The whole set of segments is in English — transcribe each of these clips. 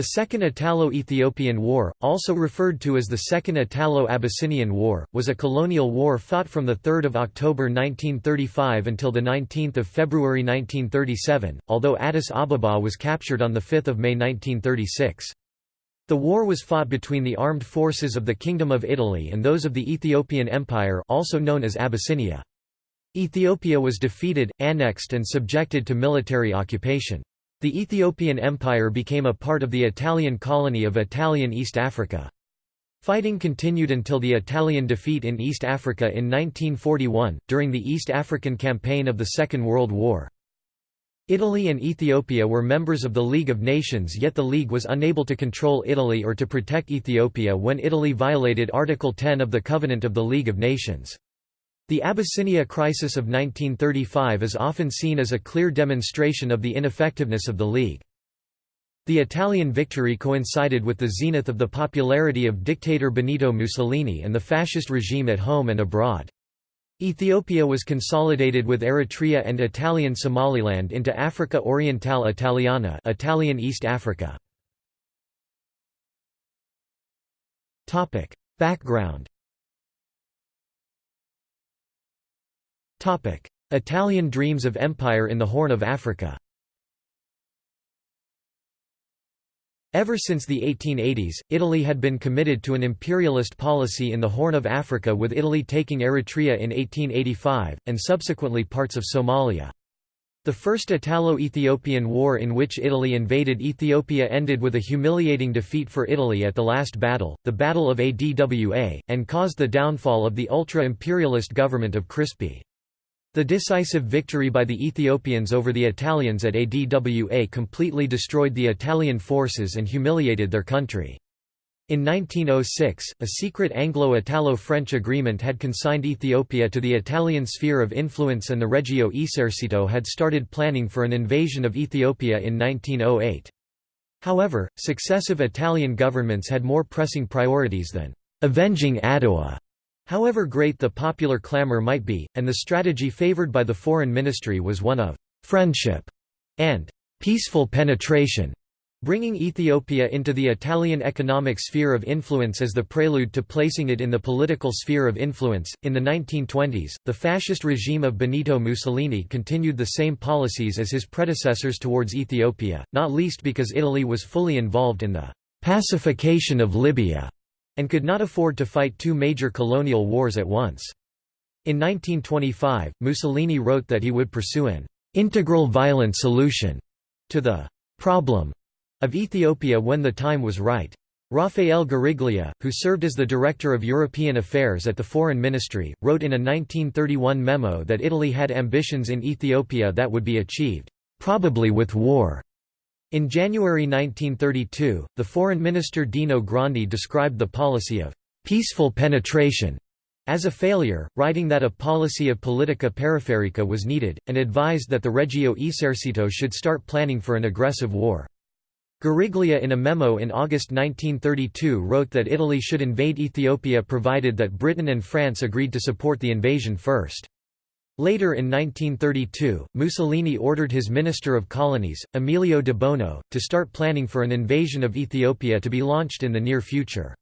The Second Italo-Ethiopian War, also referred to as the Second Italo-Abyssinian War, was a colonial war fought from 3 October 1935 until 19 February 1937, although Addis Ababa was captured on 5 May 1936. The war was fought between the armed forces of the Kingdom of Italy and those of the Ethiopian Empire also known as Abyssinia. Ethiopia was defeated, annexed and subjected to military occupation. The Ethiopian Empire became a part of the Italian colony of Italian East Africa. Fighting continued until the Italian defeat in East Africa in 1941, during the East African Campaign of the Second World War. Italy and Ethiopia were members of the League of Nations yet the League was unable to control Italy or to protect Ethiopia when Italy violated Article 10 of the Covenant of the League of Nations. The Abyssinia crisis of 1935 is often seen as a clear demonstration of the ineffectiveness of the League. The Italian victory coincided with the zenith of the popularity of dictator Benito Mussolini and the fascist regime at home and abroad. Ethiopia was consolidated with Eritrea and Italian Somaliland into Africa Orientale Italiana Italian East Africa. Background Italian dreams of empire in the Horn of Africa Ever since the 1880s, Italy had been committed to an imperialist policy in the Horn of Africa with Italy taking Eritrea in 1885, and subsequently parts of Somalia. The First Italo-Ethiopian War in which Italy invaded Ethiopia ended with a humiliating defeat for Italy at the last battle, the Battle of Adwa, and caused the downfall of the ultra-imperialist government of Crispi. The decisive victory by the Ethiopians over the Italians at Adwa completely destroyed the Italian forces and humiliated their country. In 1906, a secret Anglo-Italo-French agreement had consigned Ethiopia to the Italian sphere of influence and the Regio Esercito had started planning for an invasion of Ethiopia in 1908. However, successive Italian governments had more pressing priorities than avenging Adwa However great the popular clamor might be, and the strategy favored by the foreign ministry was one of «friendship» and «peaceful penetration», bringing Ethiopia into the Italian economic sphere of influence as the prelude to placing it in the political sphere of influence. In the 1920s, the fascist regime of Benito Mussolini continued the same policies as his predecessors towards Ethiopia, not least because Italy was fully involved in the pacification of Libya and could not afford to fight two major colonial wars at once. In 1925, Mussolini wrote that he would pursue an integral violent solution to the problem of Ethiopia when the time was right. Rafael Guariglia, who served as the Director of European Affairs at the Foreign Ministry, wrote in a 1931 memo that Italy had ambitions in Ethiopia that would be achieved, probably with war. In January 1932, the Foreign Minister Dino Grandi described the policy of «peaceful penetration» as a failure, writing that a policy of politica periferica was needed, and advised that the Regio Esercito should start planning for an aggressive war. Guariglia in a memo in August 1932 wrote that Italy should invade Ethiopia provided that Britain and France agreed to support the invasion first. Later in 1932, Mussolini ordered his Minister of Colonies, Emilio de Bono, to start planning for an invasion of Ethiopia to be launched in the near future.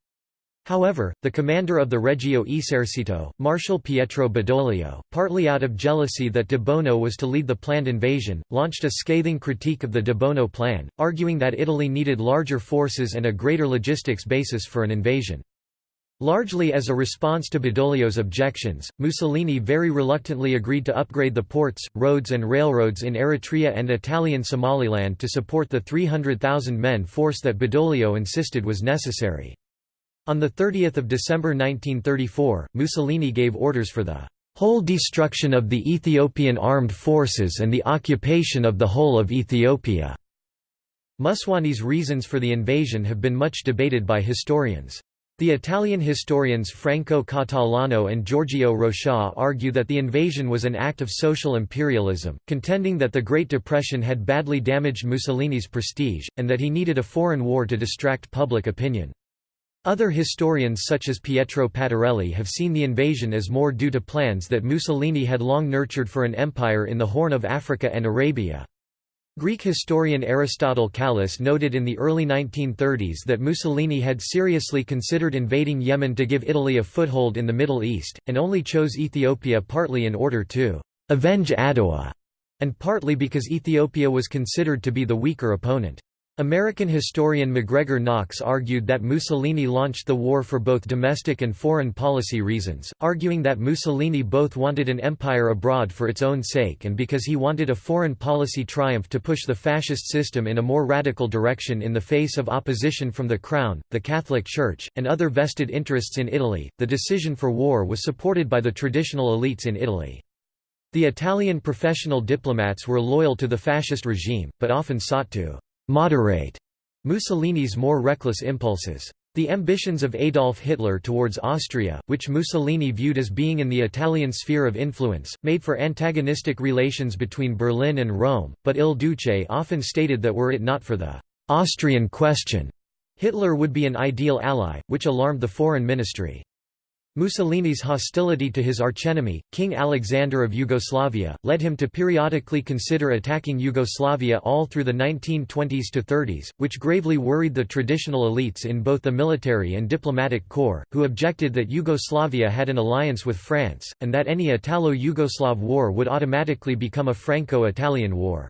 However, the commander of the Regio Esercito, Marshal Pietro Badoglio, partly out of jealousy that de Bono was to lead the planned invasion, launched a scathing critique of the de Bono plan, arguing that Italy needed larger forces and a greater logistics basis for an invasion. Largely as a response to Badoglio's objections, Mussolini very reluctantly agreed to upgrade the ports, roads and railroads in Eritrea and Italian Somaliland to support the 300,000 men force that Badoglio insisted was necessary. On 30 December 1934, Mussolini gave orders for the whole destruction of the Ethiopian armed forces and the occupation of the whole of Ethiopia. Mussolini's reasons for the invasion have been much debated by historians. The Italian historians Franco Catalano and Giorgio Rochat argue that the invasion was an act of social imperialism, contending that the Great Depression had badly damaged Mussolini's prestige, and that he needed a foreign war to distract public opinion. Other historians such as Pietro Pastorelli have seen the invasion as more due to plans that Mussolini had long nurtured for an empire in the Horn of Africa and Arabia. Greek historian Aristotle Kallis noted in the early 1930s that Mussolini had seriously considered invading Yemen to give Italy a foothold in the Middle East, and only chose Ethiopia partly in order to «avenge Adowa», and partly because Ethiopia was considered to be the weaker opponent. American historian MacGregor Knox argued that Mussolini launched the war for both domestic and foreign policy reasons, arguing that Mussolini both wanted an empire abroad for its own sake and because he wanted a foreign policy triumph to push the fascist system in a more radical direction in the face of opposition from the Crown, the Catholic Church, and other vested interests in Italy. The decision for war was supported by the traditional elites in Italy. The Italian professional diplomats were loyal to the fascist regime, but often sought to moderate Mussolini's more reckless impulses. The ambitions of Adolf Hitler towards Austria, which Mussolini viewed as being in the Italian sphere of influence, made for antagonistic relations between Berlin and Rome, but Il Duce often stated that were it not for the «Austrian question», Hitler would be an ideal ally, which alarmed the foreign ministry. Mussolini's hostility to his archenemy, King Alexander of Yugoslavia, led him to periodically consider attacking Yugoslavia all through the 1920s to 30s, which gravely worried the traditional elites in both the military and diplomatic corps, who objected that Yugoslavia had an alliance with France, and that any Italo-Yugoslav war would automatically become a Franco-Italian war.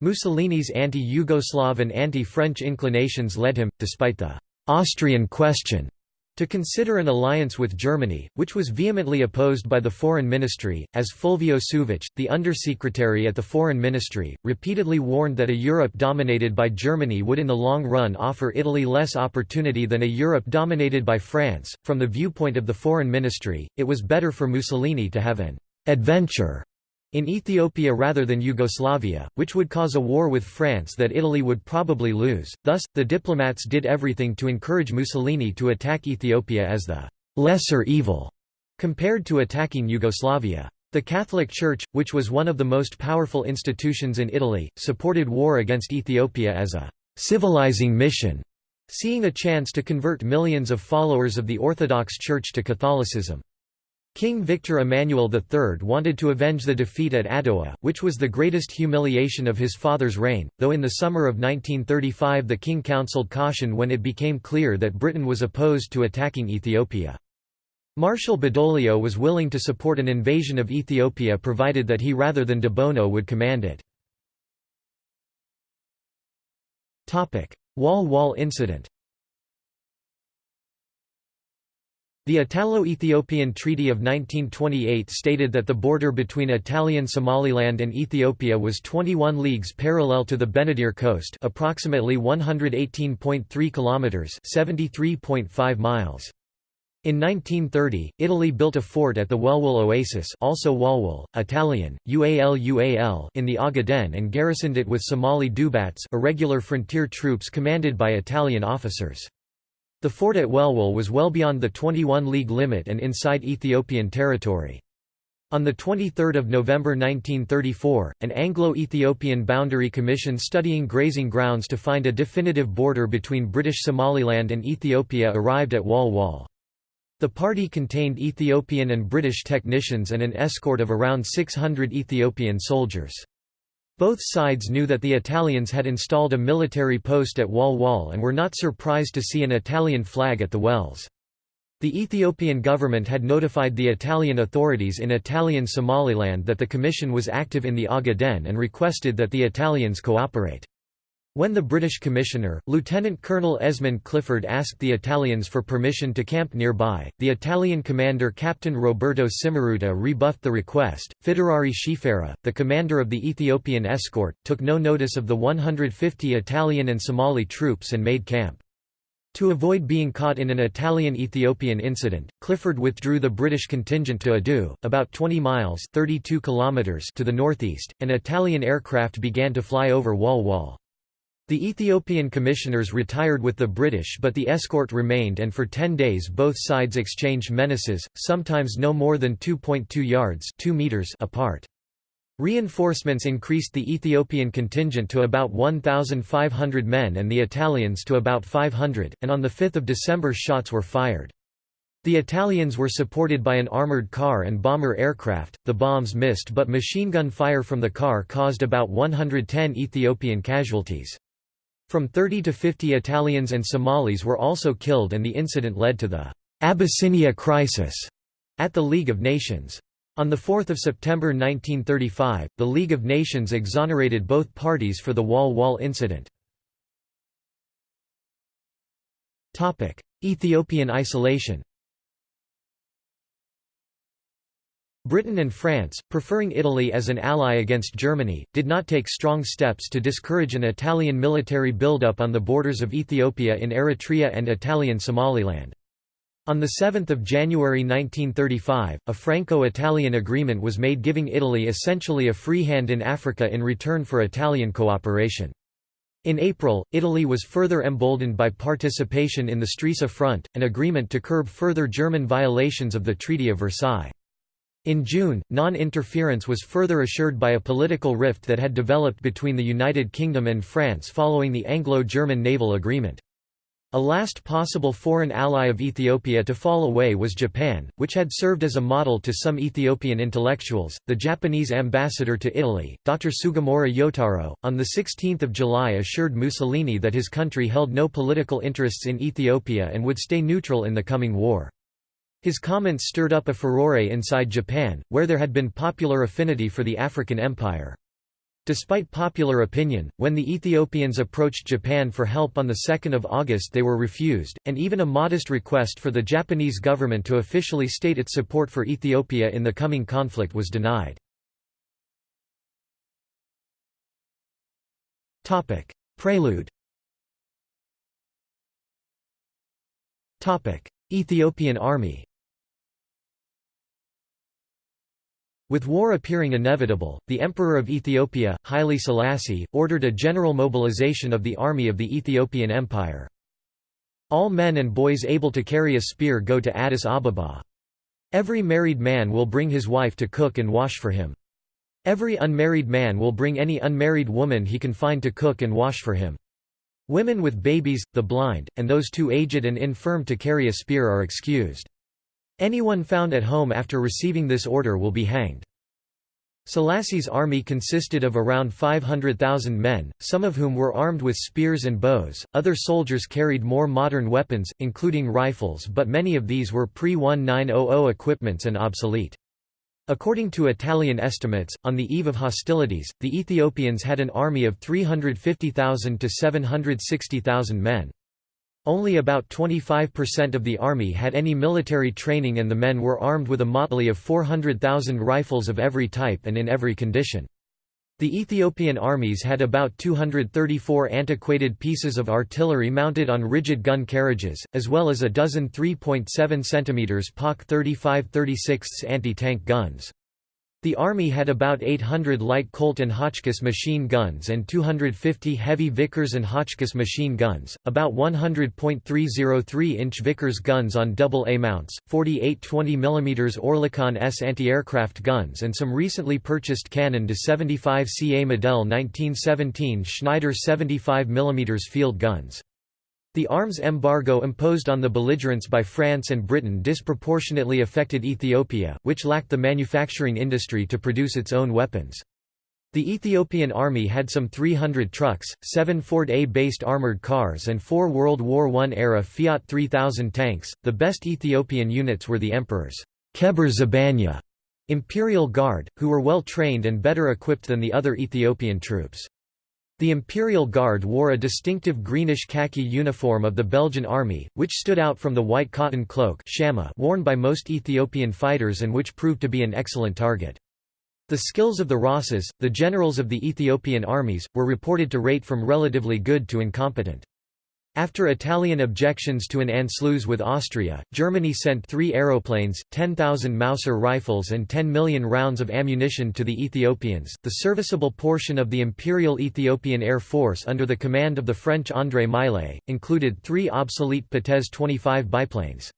Mussolini's anti-Yugoslav and anti-French inclinations led him, despite the «Austrian question» To consider an alliance with Germany, which was vehemently opposed by the Foreign Ministry, as Fulvio Suvich, the undersecretary at the Foreign Ministry, repeatedly warned that a Europe dominated by Germany would in the long run offer Italy less opportunity than a Europe dominated by France. From the viewpoint of the Foreign Ministry, it was better for Mussolini to have an adventure in Ethiopia rather than Yugoslavia, which would cause a war with France that Italy would probably lose. Thus, the diplomats did everything to encourage Mussolini to attack Ethiopia as the lesser evil compared to attacking Yugoslavia. The Catholic Church, which was one of the most powerful institutions in Italy, supported war against Ethiopia as a civilizing mission, seeing a chance to convert millions of followers of the Orthodox Church to Catholicism. King Victor Emmanuel III wanted to avenge the defeat at Adowa, which was the greatest humiliation of his father's reign, though in the summer of 1935 the king counselled caution when it became clear that Britain was opposed to attacking Ethiopia. Marshal Badoglio was willing to support an invasion of Ethiopia provided that he rather than de Bono would command it. Wall-Wall incident The Italo-Ethiopian Treaty of 1928 stated that the border between Italian Somaliland and Ethiopia was 21 leagues parallel to the Benadir coast, approximately 118.3 kilometers, 73.5 miles. In 1930, Italy built a fort at the Welwel Oasis also Walwal, Italian, Ual in the Ogaden and garrisoned it with Somali Dubats irregular frontier troops commanded by Italian officers. The fort at Welwel was well beyond the 21-league limit and inside Ethiopian territory. On 23 November 1934, an Anglo-Ethiopian boundary commission studying grazing grounds to find a definitive border between British Somaliland and Ethiopia arrived at Wal Wal. The party contained Ethiopian and British technicians and an escort of around 600 Ethiopian soldiers. Both sides knew that the Italians had installed a military post at Wal Wal and were not surprised to see an Italian flag at the wells. The Ethiopian government had notified the Italian authorities in Italian Somaliland that the commission was active in the Ogaden and requested that the Italians cooperate. When the British commissioner, Lieutenant Colonel Esmond Clifford asked the Italians for permission to camp nearby, the Italian commander Captain Roberto Cimaruta rebuffed the request. Fidarari Shifera, the commander of the Ethiopian escort, took no notice of the 150 Italian and Somali troops and made camp. To avoid being caught in an Italian-Ethiopian incident, Clifford withdrew the British contingent to Ado, about 20 miles 32 kilometers to the northeast, and Italian aircraft began to fly over Wal Wal. The Ethiopian commissioners retired with the British but the escort remained and for ten days both sides exchanged menaces, sometimes no more than 2.2 yards 2 meters apart. Reinforcements increased the Ethiopian contingent to about 1,500 men and the Italians to about 500, and on 5 December shots were fired. The Italians were supported by an armored car and bomber aircraft. The bombs missed, but machine gun fire from the car caused about 110 Ethiopian casualties. From 30 to 50 Italians and Somalis were also killed, and the incident led to the Abyssinia Crisis at the League of Nations. On 4 September 1935, the League of Nations exonerated both parties for the Wall Wall incident. Ethiopian isolation Britain and France, preferring Italy as an ally against Germany, did not take strong steps to discourage an Italian military buildup on the borders of Ethiopia in Eritrea and Italian Somaliland. On 7 January 1935, a Franco-Italian agreement was made giving Italy essentially a free hand in Africa in return for Italian cooperation. In April, Italy was further emboldened by participation in the Stresa Front, an agreement to curb further German violations of the Treaty of Versailles. In June, non-interference was further assured by a political rift that had developed between the United Kingdom and France following the Anglo-German naval agreement. A last possible foreign ally of Ethiopia to fall away was Japan, which had served as a model to some Ethiopian intellectuals. The Japanese ambassador to Italy, Dr. Sugimura Yotaro, on the 16th of July assured Mussolini that his country held no political interests in Ethiopia and would stay neutral in the coming war. His comments stirred up a furore inside Japan, where there had been popular affinity for the African Empire. Despite popular opinion, when the Ethiopians approached Japan for help on 2 August they were refused, and even a modest request for the Japanese government to officially state its support for Ethiopia in the coming conflict was denied. Prelude Ethiopian army With war appearing inevitable, the Emperor of Ethiopia, Haile Selassie, ordered a general mobilization of the army of the Ethiopian Empire. All men and boys able to carry a spear go to Addis Ababa. Every married man will bring his wife to cook and wash for him. Every unmarried man will bring any unmarried woman he can find to cook and wash for him. Women with babies, the blind, and those too aged and infirm to carry a spear are excused. Anyone found at home after receiving this order will be hanged. Selassie's army consisted of around 500,000 men, some of whom were armed with spears and bows, other soldiers carried more modern weapons, including rifles but many of these were pre-1900 equipments and obsolete. According to Italian estimates, on the eve of hostilities, the Ethiopians had an army of 350,000 to 760,000 men. Only about 25% of the army had any military training and the men were armed with a motley of 400,000 rifles of every type and in every condition. The Ethiopian armies had about 234 antiquated pieces of artillery mounted on rigid gun carriages, as well as a dozen 3.7 cm PaK 35-36 anti-tank guns. The Army had about 800 light Colt and Hotchkiss machine guns and 250 heavy Vickers and Hotchkiss machine guns, about 100 .303-inch Vickers guns on double-A mounts, 48 20 mm Oerlikon S anti-aircraft guns and some recently purchased Cannon de 75 CA Model 1917 Schneider 75 mm field guns. The arms embargo imposed on the belligerents by France and Britain disproportionately affected Ethiopia, which lacked the manufacturing industry to produce its own weapons. The Ethiopian army had some 300 trucks, seven Ford A-based armored cars and four World War I-era Fiat 3000 tanks. The best Ethiopian units were the emperor's Keber Zabanya Imperial Guard, who were well trained and better equipped than the other Ethiopian troops. The Imperial Guard wore a distinctive greenish khaki uniform of the Belgian army, which stood out from the white cotton cloak worn by most Ethiopian fighters and which proved to be an excellent target. The skills of the Rases, the generals of the Ethiopian armies, were reported to rate from relatively good to incompetent. After Italian objections to an Anschluss with Austria, Germany sent three aeroplanes, 10,000 Mauser rifles and 10 million rounds of ammunition to the Ethiopians. The serviceable portion of the Imperial Ethiopian Air Force under the command of the French André Millet, included three obsolete Potez 25 biplanes.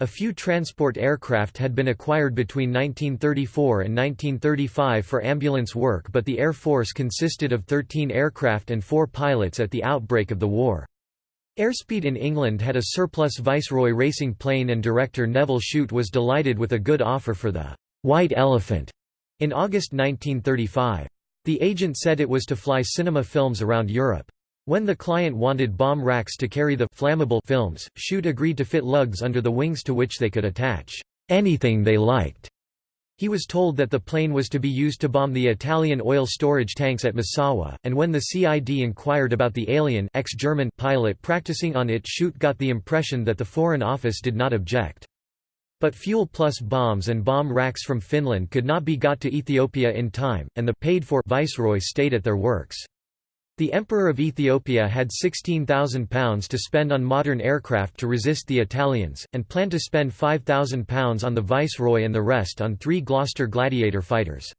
A few transport aircraft had been acquired between 1934 and 1935 for ambulance work but the Air Force consisted of 13 aircraft and four pilots at the outbreak of the war. Airspeed in England had a surplus Viceroy racing plane and director Nevil Shute was delighted with a good offer for the «White Elephant» in August 1935. The agent said it was to fly cinema films around Europe. When the client wanted bomb racks to carry the flammable films, Shute agreed to fit lugs under the wings to which they could attach anything they liked. He was told that the plane was to be used to bomb the Italian oil storage tanks at Massawa, and when the CID inquired about the alien ex-German pilot practicing on it Shute got the impression that the Foreign Office did not object. But fuel plus bombs and bomb racks from Finland could not be got to Ethiopia in time, and the paid-for viceroy stayed at their works. The Emperor of Ethiopia had £16,000 to spend on modern aircraft to resist the Italians, and planned to spend £5,000 on the Viceroy and the rest on three Gloster Gladiator fighters.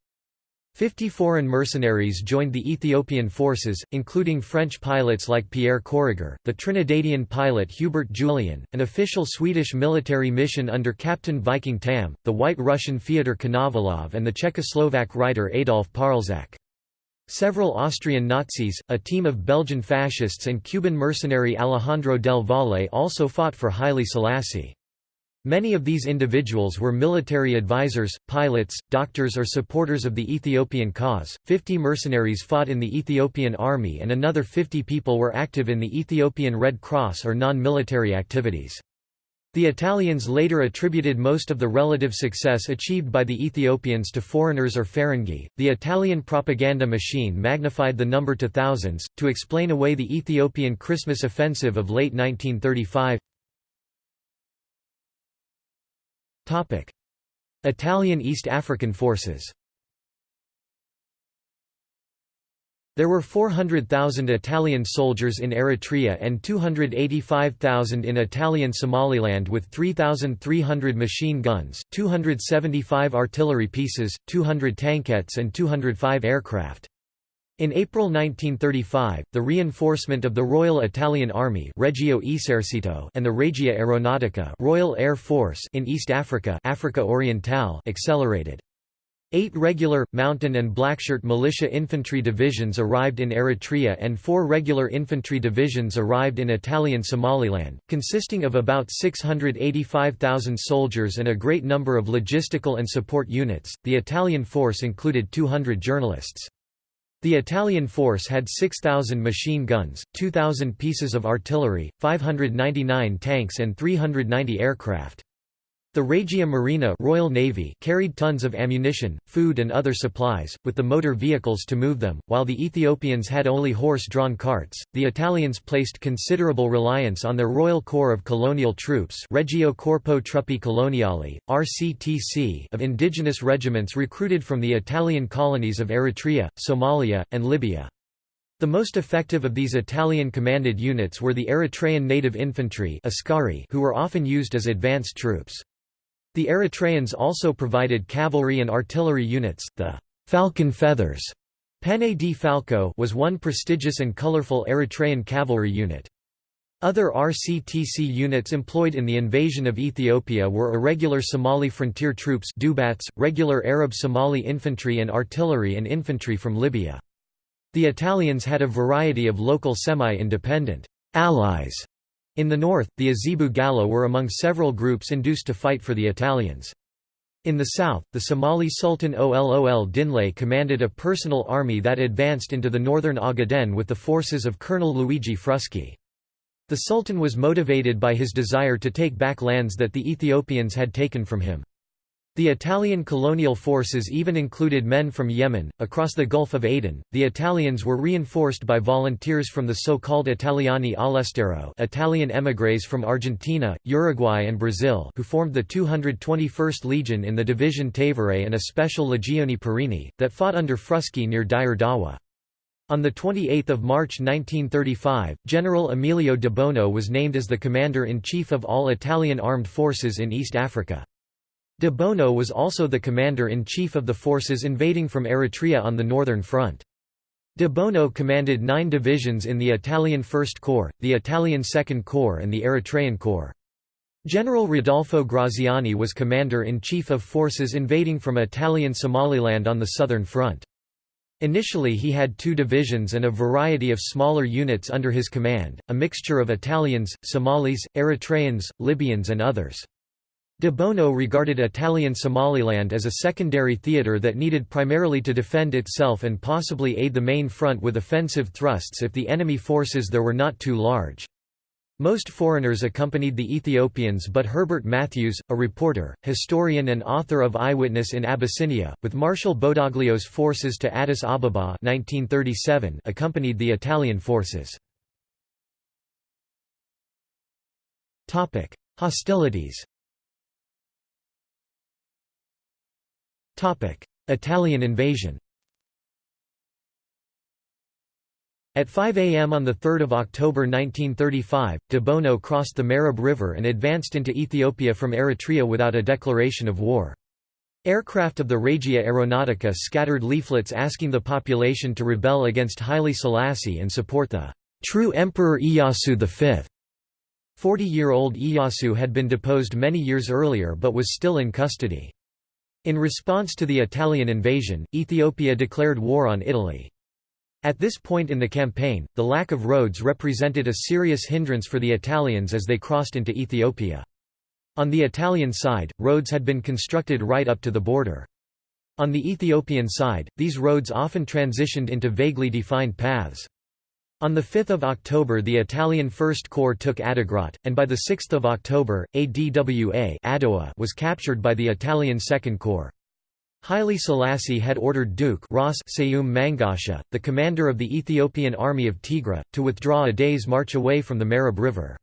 Fifty foreign mercenaries joined the Ethiopian forces, including French pilots like Pierre Corriger, the Trinidadian pilot Hubert Julian, an official Swedish military mission under Captain Viking Tamm, the White Russian Fyodor Konovalov and the Czechoslovak writer Adolf Parzak. Several Austrian Nazis, a team of Belgian fascists and Cuban mercenary Alejandro del Valle also fought for Haile Selassie. Many of these individuals were military advisors, pilots, doctors or supporters of the Ethiopian cause. Fifty mercenaries fought in the Ethiopian army and another 50 people were active in the Ethiopian Red Cross or non-military activities. The Italians later attributed most of the relative success achieved by the Ethiopians to foreigners or Ferengi. The Italian propaganda machine magnified the number to thousands, to explain away the Ethiopian Christmas offensive of late 1935. Italian East African forces There were 400,000 Italian soldiers in Eritrea and 285,000 in Italian Somaliland with 3,300 machine guns, 275 artillery pieces, 200 tankettes and 205 aircraft. In April 1935, the reinforcement of the Royal Italian Army Regio Esercito and the Regia Aeronautica Royal Air Force in East Africa Africa Orientale accelerated. Eight regular, mountain and blackshirt militia infantry divisions arrived in Eritrea and four regular infantry divisions arrived in Italian Somaliland, consisting of about 685,000 soldiers and a great number of logistical and support units. The Italian force included 200 journalists. The Italian force had 6,000 machine guns, 2,000 pieces of artillery, 599 tanks and 390 aircraft. The Regia Marina Royal Navy carried tons of ammunition, food and other supplies, with the motor vehicles to move them, while the Ethiopians had only horse-drawn carts. The Italians placed considerable reliance on their Royal Corps of Colonial Troops Regio Corpo Truppe Coloniali, RCTC of indigenous regiments recruited from the Italian colonies of Eritrea, Somalia, and Libya. The most effective of these Italian-commanded units were the Eritrean Native Infantry who were often used as advanced troops. The Eritreans also provided cavalry and artillery units. The Falcon Feathers Penne di Falco was one prestigious and colorful Eritrean cavalry unit. Other RCTC units employed in the invasion of Ethiopia were irregular Somali frontier troops Dubats, regular Arab Somali infantry and artillery and infantry from Libya. The Italians had a variety of local semi-independent allies in the north, the Azebu Galla were among several groups induced to fight for the Italians. In the south, the Somali Sultan Olol Dinle commanded a personal army that advanced into the northern Ogaden with the forces of Colonel Luigi Frusci. The Sultan was motivated by his desire to take back lands that the Ethiopians had taken from him. The Italian colonial forces even included men from Yemen. Across the Gulf of Aden, the Italians were reinforced by volunteers from the so-called Italiani all'estero Italian émigrés from Argentina, Uruguay and Brazil who formed the 221st Legion in the Division Tevere and a special Legione Parini, that fought under Frusci near Dire Dawa. On 28 March 1935, General Emilio de Bono was named as the Commander-in-Chief of all Italian armed forces in East Africa. De Bono was also the commander-in-chief of the forces invading from Eritrea on the Northern Front. De Bono commanded nine divisions in the Italian First Corps, the Italian Second Corps and the Eritrean Corps. General Rodolfo Graziani was commander-in-chief of forces invading from Italian Somaliland on the Southern Front. Initially he had two divisions and a variety of smaller units under his command, a mixture of Italians, Somalis, Eritreans, Libyans and others. De Bono regarded Italian Somaliland as a secondary theatre that needed primarily to defend itself and possibly aid the main front with offensive thrusts if the enemy forces there were not too large. Most foreigners accompanied the Ethiopians but Herbert Matthews, a reporter, historian and author of Eyewitness in Abyssinia, with Marshal Badoglio's forces to Addis Ababa 1937 accompanied the Italian forces. Hostilities Italian invasion At 5 a.m. on 3 October 1935, de Bono crossed the Mareb River and advanced into Ethiopia from Eritrea without a declaration of war. Aircraft of the Regia Aeronautica scattered leaflets asking the population to rebel against Haile Selassie and support the true Emperor Iyasu V. Forty-year-old Iyasu had been deposed many years earlier but was still in custody. In response to the Italian invasion, Ethiopia declared war on Italy. At this point in the campaign, the lack of roads represented a serious hindrance for the Italians as they crossed into Ethiopia. On the Italian side, roads had been constructed right up to the border. On the Ethiopian side, these roads often transitioned into vaguely defined paths. On 5 October the Italian First Corps took Adigrat, and by 6 October, ADWA was captured by the Italian Second Corps. Haile Selassie had ordered Duke Ras Seyum Mangasha, the commander of the Ethiopian army of Tigray, to withdraw a day's march away from the Mareb River.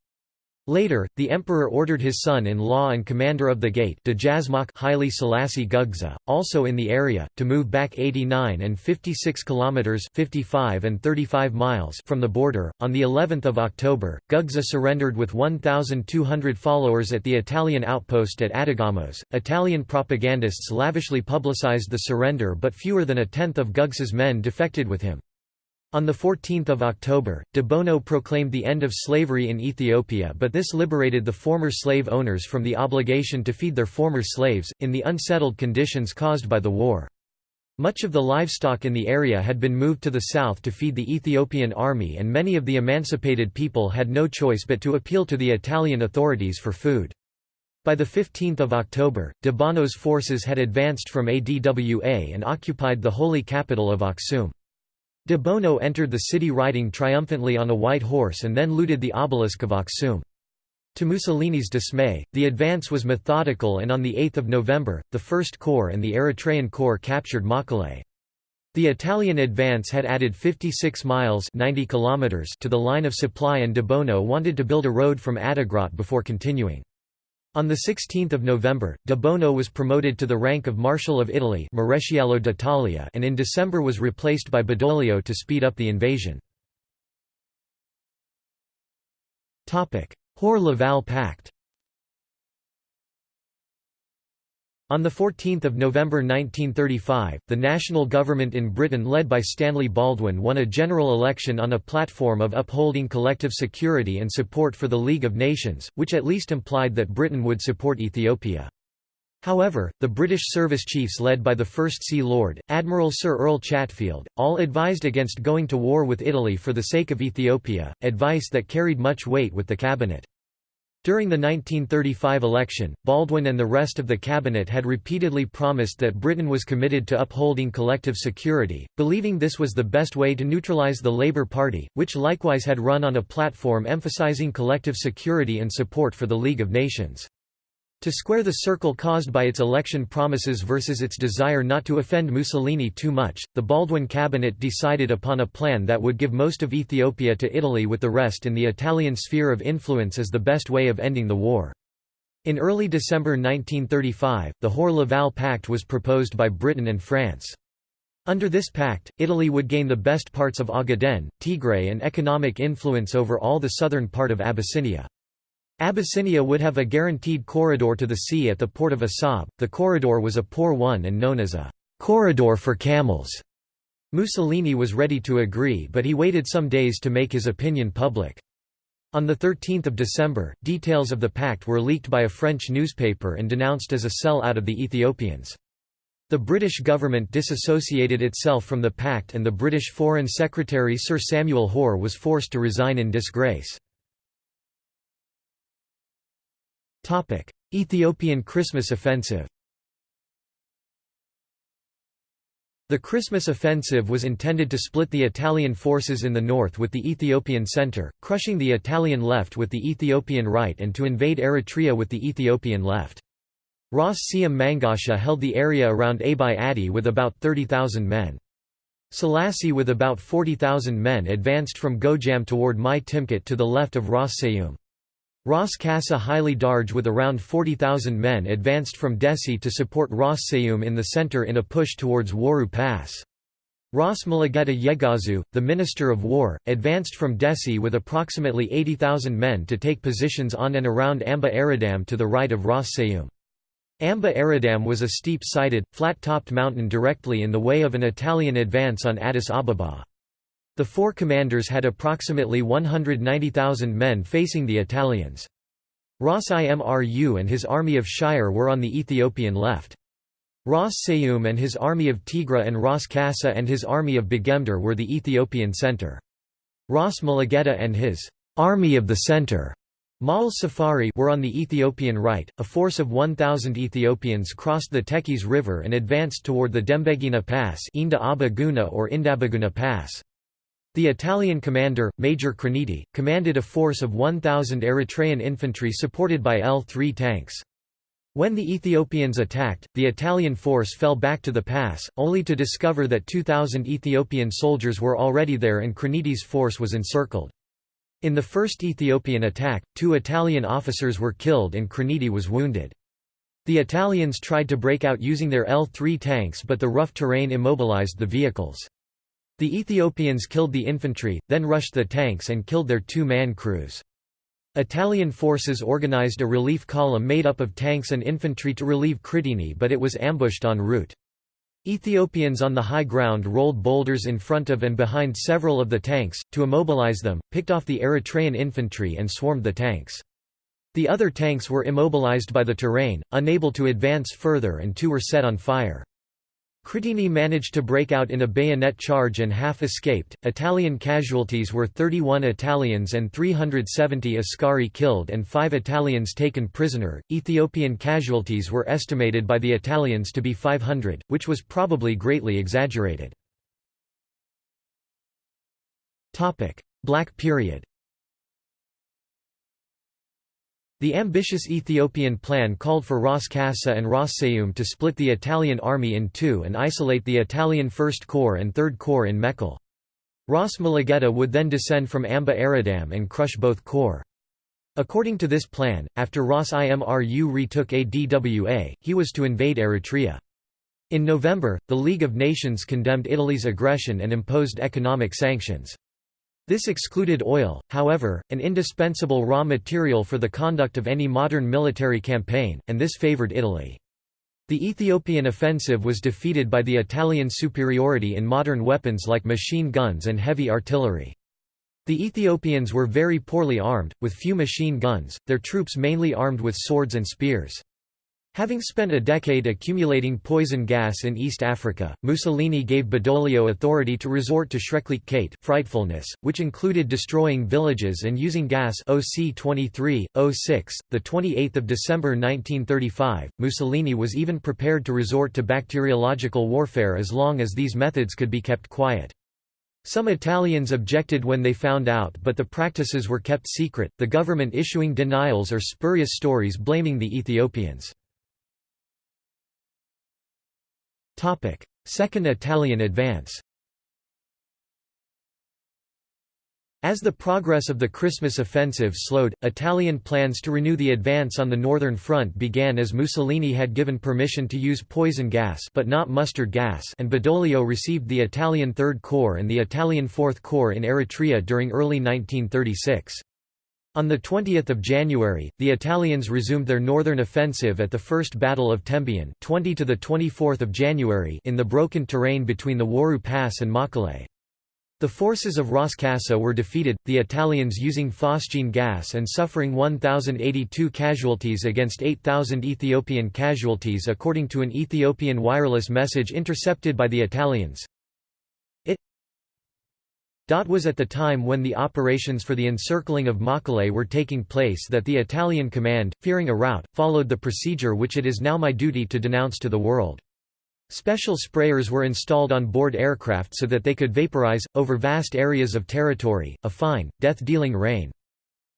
Later, the emperor ordered his son-in-law and commander of the gate Haile Selassie Gugsa, also in the area, to move back 89 and 56 kilometers (55 and 35 miles) from the border. On the 11th of October, Gugsa surrendered with 1,200 followers at the Italian outpost at Adigamos. Italian propagandists lavishly publicized the surrender, but fewer than a tenth of Gugsa's men defected with him. On 14 October, de Bono proclaimed the end of slavery in Ethiopia but this liberated the former slave owners from the obligation to feed their former slaves, in the unsettled conditions caused by the war. Much of the livestock in the area had been moved to the south to feed the Ethiopian army and many of the emancipated people had no choice but to appeal to the Italian authorities for food. By 15 October, de Bono's forces had advanced from ADWA and occupied the holy capital of Aksum. De Bono entered the city riding triumphantly on a white horse and then looted the obelisk of Aksum. To Mussolini's dismay, the advance was methodical and on 8 November, the First Corps and the Eritrean Corps captured Mekelle. The Italian advance had added 56 miles 90 kilometers to the line of supply and de Bono wanted to build a road from Adigrat before continuing. On 16 November, de Bono was promoted to the rank of Marshal of Italy and in December was replaced by Badoglio to speed up the invasion. Hoare-Laval Pact On 14 November 1935, the national government in Britain led by Stanley Baldwin won a general election on a platform of upholding collective security and support for the League of Nations, which at least implied that Britain would support Ethiopia. However, the British service chiefs led by the First Sea Lord, Admiral Sir Ernle Chatfield, all advised against going to war with Italy for the sake of Ethiopia, advice that carried much weight with the cabinet. During the 1935 election, Baldwin and the rest of the cabinet had repeatedly promised that Britain was committed to upholding collective security, believing this was the best way to neutralise the Labour Party, which likewise had run on a platform emphasising collective security and support for the League of Nations. To square the circle caused by its election promises versus its desire not to offend Mussolini too much, the Baldwin cabinet decided upon a plan that would give most of Ethiopia to Italy with the rest in the Italian sphere of influence as the best way of ending the war. In early December 1935, the Hoare-Laval Pact was proposed by Britain and France. Under this pact, Italy would gain the best parts of Ogaden, Tigray and economic influence over all the southern part of Abyssinia. Abyssinia would have a guaranteed corridor to the sea at the port of Assab. The corridor was a poor one and known as a corridor for camels. Mussolini was ready to agree but he waited some days to make his opinion public. On 13 December, details of the pact were leaked by a French newspaper and denounced as a sell out of the Ethiopians. The British government disassociated itself from the pact and the British Foreign Secretary Sir Samuel Hoare was forced to resign in disgrace. Ethiopian Christmas offensive The Christmas offensive was intended to split the Italian forces in the north with the Ethiopian centre, crushing the Italian left with the Ethiopian right and to invade Eritrea with the Ethiopian left. Ras Seyum Mangasha held the area around Abbi Addi with about 30,000 men. Selassie with about 40,000 men advanced from Gojjam toward Mai Timkit to the left of Ras Seyum. Ras Kassa Haile Darge with around 40,000 men advanced from Dessie to support Ras Seyum in the center in a push towards Waru Pass. Ras Mulugeta Yegazu, the Minister of War, advanced from Dessie with approximately 80,000 men to take positions on and around Amba Aradam to the right of Ras Seyum. Amba Aradam was a steep-sided, flat-topped mountain directly in the way of an Italian advance on Addis Ababa. The four commanders had approximately 190,000 men facing the Italians. Ras Imru and his army of Shire were on the Ethiopian left. Ras Seyum and his army of Tigra and Ras Kassa and his army of Begemder were the Ethiopian centre. Ras Mulugeta and his army of the centre Mal Safari were on the Ethiopian right. A force of 1,000 Ethiopians crossed the Tekeze River and advanced toward the Dembegina Pass Inda Abaguna or Indabaguna Pass. The Italian commander, Major Criniti, commanded a force of 1,000 Eritrean infantry supported by L-3 tanks. When the Ethiopians attacked, the Italian force fell back to the pass, only to discover that 2,000 Ethiopian soldiers were already there and Criniti's force was encircled. In the first Ethiopian attack, two Italian officers were killed and Criniti was wounded. The Italians tried to break out using their L-3 tanks but the rough terrain immobilized the vehicles. The Ethiopians killed the infantry, then rushed the tanks and killed their two-man crews. Italian forces organized a relief column made up of tanks and infantry to relieve Criniti but it was ambushed en route. Ethiopians on the high ground rolled boulders in front of and behind several of the tanks, to immobilize them, picked off the Eritrean infantry and swarmed the tanks. The other tanks were immobilized by the terrain, unable to advance further and two were set on fire. Criniti managed to break out in a bayonet charge and half escaped. Italian casualties were 31 Italians and 370 Askari killed and 5 Italians taken prisoner. Ethiopian casualties were estimated by the Italians to be 500, which was probably greatly exaggerated. Topic: Black period. The ambitious Ethiopian plan called for Ras Kassa and Ras Seyum to split the Italian army in two and isolate the Italian First Corps and Third Corps in Mekelle. Ras Mulugeta would then descend from Amba Aradam and crush both corps. According to this plan, after Ras Imru retook ADWA, he was to invade Eritrea. In November, the League of Nations condemned Italy's aggression and imposed economic sanctions. This excluded oil, however, an indispensable raw material for the conduct of any modern military campaign, and this favored Italy. The Ethiopian offensive was defeated by the Italian superiority in modern weapons like machine guns and heavy artillery. The Ethiopians were very poorly armed, with few machine guns, their troops mainly armed with swords and spears. Having spent a decade accumulating poison gas in East Africa, Mussolini gave Badoglio authority to resort to Schrecklichkeit frightfulness, which included destroying villages and using gas OC 23, 06. The 28th of December 1935, Mussolini was even prepared to resort to bacteriological warfare as long as these methods could be kept quiet. Some Italians objected when they found out but the practices were kept secret, the government issuing denials or spurious stories blaming the Ethiopians. Second Italian advance As the progress of the Christmas offensive slowed, Italian plans to renew the advance on the northern front began as Mussolini had given permission to use poison gas but not mustard gas and Badoglio received the Italian Third Corps and the Italian Fourth Corps in Eritrea during early 1936. On 20 January, the Italians resumed their northern offensive at the First Battle of Tembian 20 to 24 January in the broken terrain between the Waru Pass and Makale. The forces of Ras Kassa were defeated, the Italians using phosgene gas and suffering 1,082 casualties against 8,000 Ethiopian casualties according to an Ethiopian wireless message intercepted by the Italians. It was at the time when the operations for the encircling of Mekelle were taking place that the Italian command, fearing a rout, followed the procedure which it is now my duty to denounce to the world. Special sprayers were installed on board aircraft so that they could vaporize, over vast areas of territory, a fine, death-dealing rain.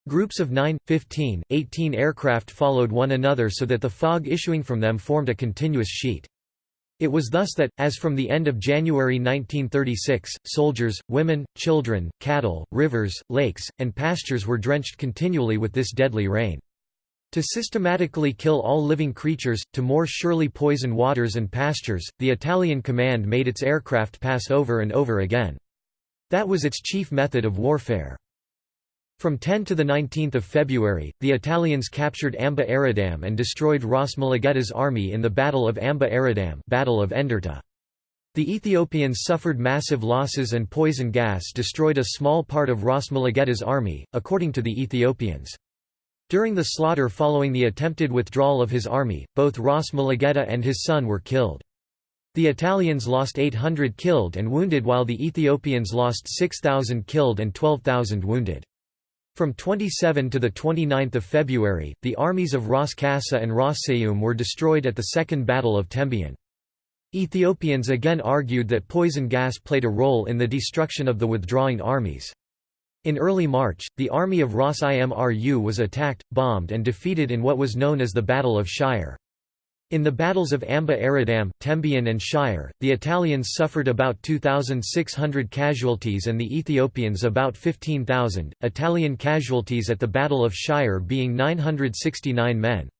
Groups of 9, 15, 18 aircraft followed one another so that the fog issuing from them formed a continuous sheet. It was thus that, as from the end of January 1936, soldiers, women, children, cattle, rivers, lakes, and pastures were drenched continually with this deadly rain. To systematically kill all living creatures, to more surely poison waters and pastures, the Italian command made its aircraft pass over and over again. That was its chief method of warfare. From 10 to 19 February, the Italians captured Amba Aradam and destroyed Ras Mulugeta's army in the Battle of Amba Aradam Battle of Enderta. The Ethiopians suffered massive losses and poison gas destroyed a small part of Ras Mulugeta's army, according to the Ethiopians. During the slaughter following the attempted withdrawal of his army, both Ras Mulugeta and his son were killed. The Italians lost 800 killed and wounded while the Ethiopians lost 6,000 killed and 12,000 wounded. From 27 to 29 February, the armies of Ras Kassa and Ras Seyum were destroyed at the Second Battle of Tembian. Ethiopians again argued that poison gas played a role in the destruction of the withdrawing armies. In early March, the army of Ras Imru was attacked, bombed and defeated in what was known as the Battle of Shire. In the battles of Amba Aradam, Tembian and Shire, the Italians suffered about 2,600 casualties and the Ethiopians about 15,000, Italian casualties at the Battle of Shire being 969 men.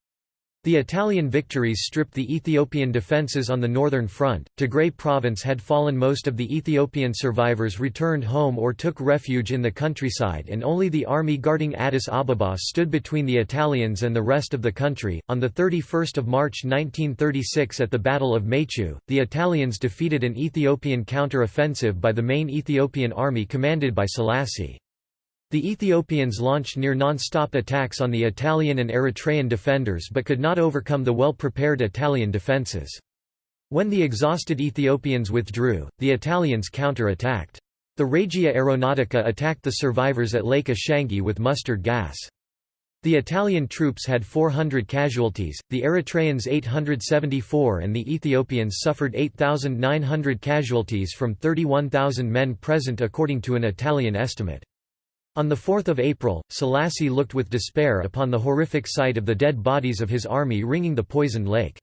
The Italian victories stripped the Ethiopian defences on the northern front. Tigray province had fallen. Most of the Ethiopian survivors returned home or took refuge in the countryside, and only the army guarding Addis Ababa stood between the Italians and the rest of the country. On the 31st of March 1936, at the Battle of Maychew, the Italians defeated an Ethiopian counter-offensive by the main Ethiopian army commanded by Selassie. The Ethiopians launched near non-stop attacks on the Italian and Eritrean defenders but could not overcome the well-prepared Italian defences. When the exhausted Ethiopians withdrew, the Italians counter-attacked. The Regia Aeronautica attacked the survivors at Lake Ashangi with mustard gas. The Italian troops had 400 casualties, the Eritreans 874 and the Ethiopians suffered 8,900 casualties from 31,000 men present according to an Italian estimate. On 4 April, Selassie looked with despair upon the horrific sight of the dead bodies of his army ringing the poisoned lake.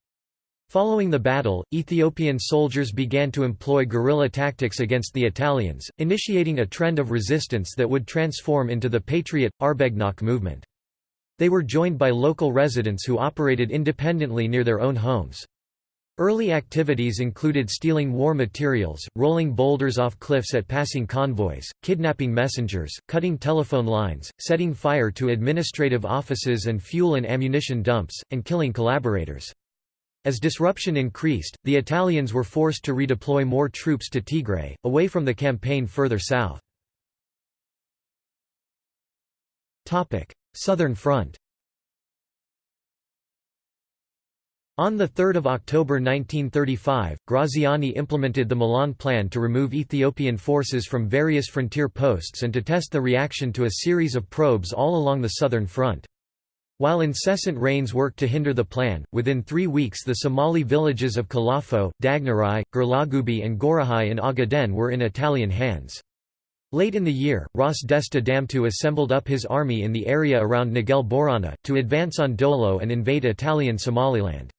Following the battle, Ethiopian soldiers began to employ guerrilla tactics against the Italians, initiating a trend of resistance that would transform into the Patriot, Arbegnok movement. They were joined by local residents who operated independently near their own homes. Early activities included stealing war materials, rolling boulders off cliffs at passing convoys, kidnapping messengers, cutting telephone lines, setting fire to administrative offices and fuel and ammunition dumps, and killing collaborators. As disruption increased, the Italians were forced to redeploy more troops to Tigray, away from the campaign further south. Southern Front On 3 October 1935, Graziani implemented the Milan Plan to remove Ethiopian forces from various frontier posts and to test the reaction to a series of probes all along the southern front. While incessant rains worked to hinder the plan, within three weeks the Somali villages of Kalafo, Dagnarai, Girlagubi and Gorahai in Ogaden were in Italian hands. Late in the year, Ras Desta Damtu assembled up his army in the area around Nagel Borana, to advance on Dolo and invade Italian Somaliland.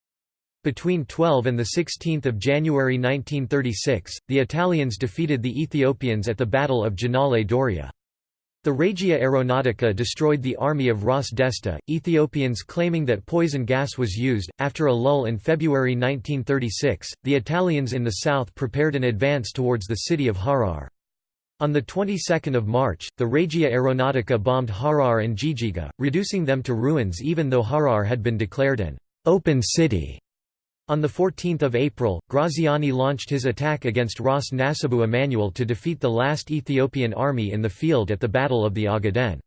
Between 12 and 16 January 1936, the Italians defeated the Ethiopians at the Battle of Genale Doria. The Regia Aeronautica destroyed the army of Ras Desta, Ethiopians claiming that poison gas was used. After a lull in February 1936, the Italians in the south prepared an advance towards the city of Harar. On the 22nd of March, the Regia Aeronautica bombed Harar and Jijiga, reducing them to ruins even though Harar had been declared an open city. On 14 April, Graziani launched his attack against Ras Nasibu Emmanuel to defeat the last Ethiopian army in the field at the Battle of the Ogaden.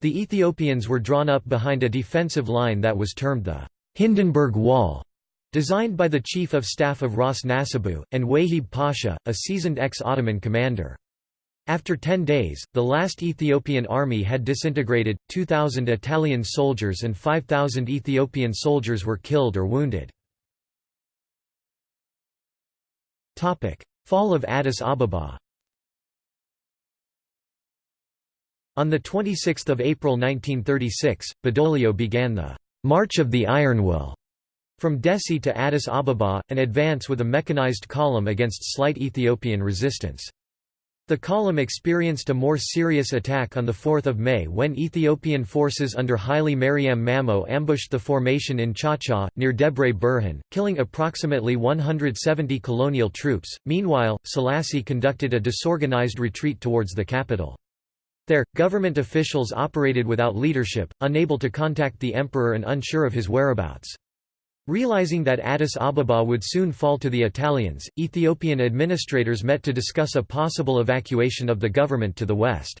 The Ethiopians were drawn up behind a defensive line that was termed the Hindenburg Wall, designed by the Chief of Staff of Ras Nasibu, and Wahib Pasha, a seasoned ex-Ottoman commander. After ten days, the last Ethiopian army had disintegrated, 2,000 Italian soldiers and 5,000 Ethiopian soldiers were killed or wounded. Fall of Addis Ababa On 26 April 1936, Badoglio began the «March of the Iron Will» from Dessie to Addis Ababa, an advance with a mechanized column against slight Ethiopian resistance. The column experienced a more serious attack on 4 May when Ethiopian forces under Haile Mariam Mamo ambushed the formation in Chacha, near Debre Berhan, killing approximately 170 colonial troops. Meanwhile, Selassie conducted a disorganized retreat towards the capital. There, government officials operated without leadership, unable to contact the emperor and unsure of his whereabouts. Realizing that Addis Ababa would soon fall to the Italians, Ethiopian administrators met to discuss a possible evacuation of the government to the west.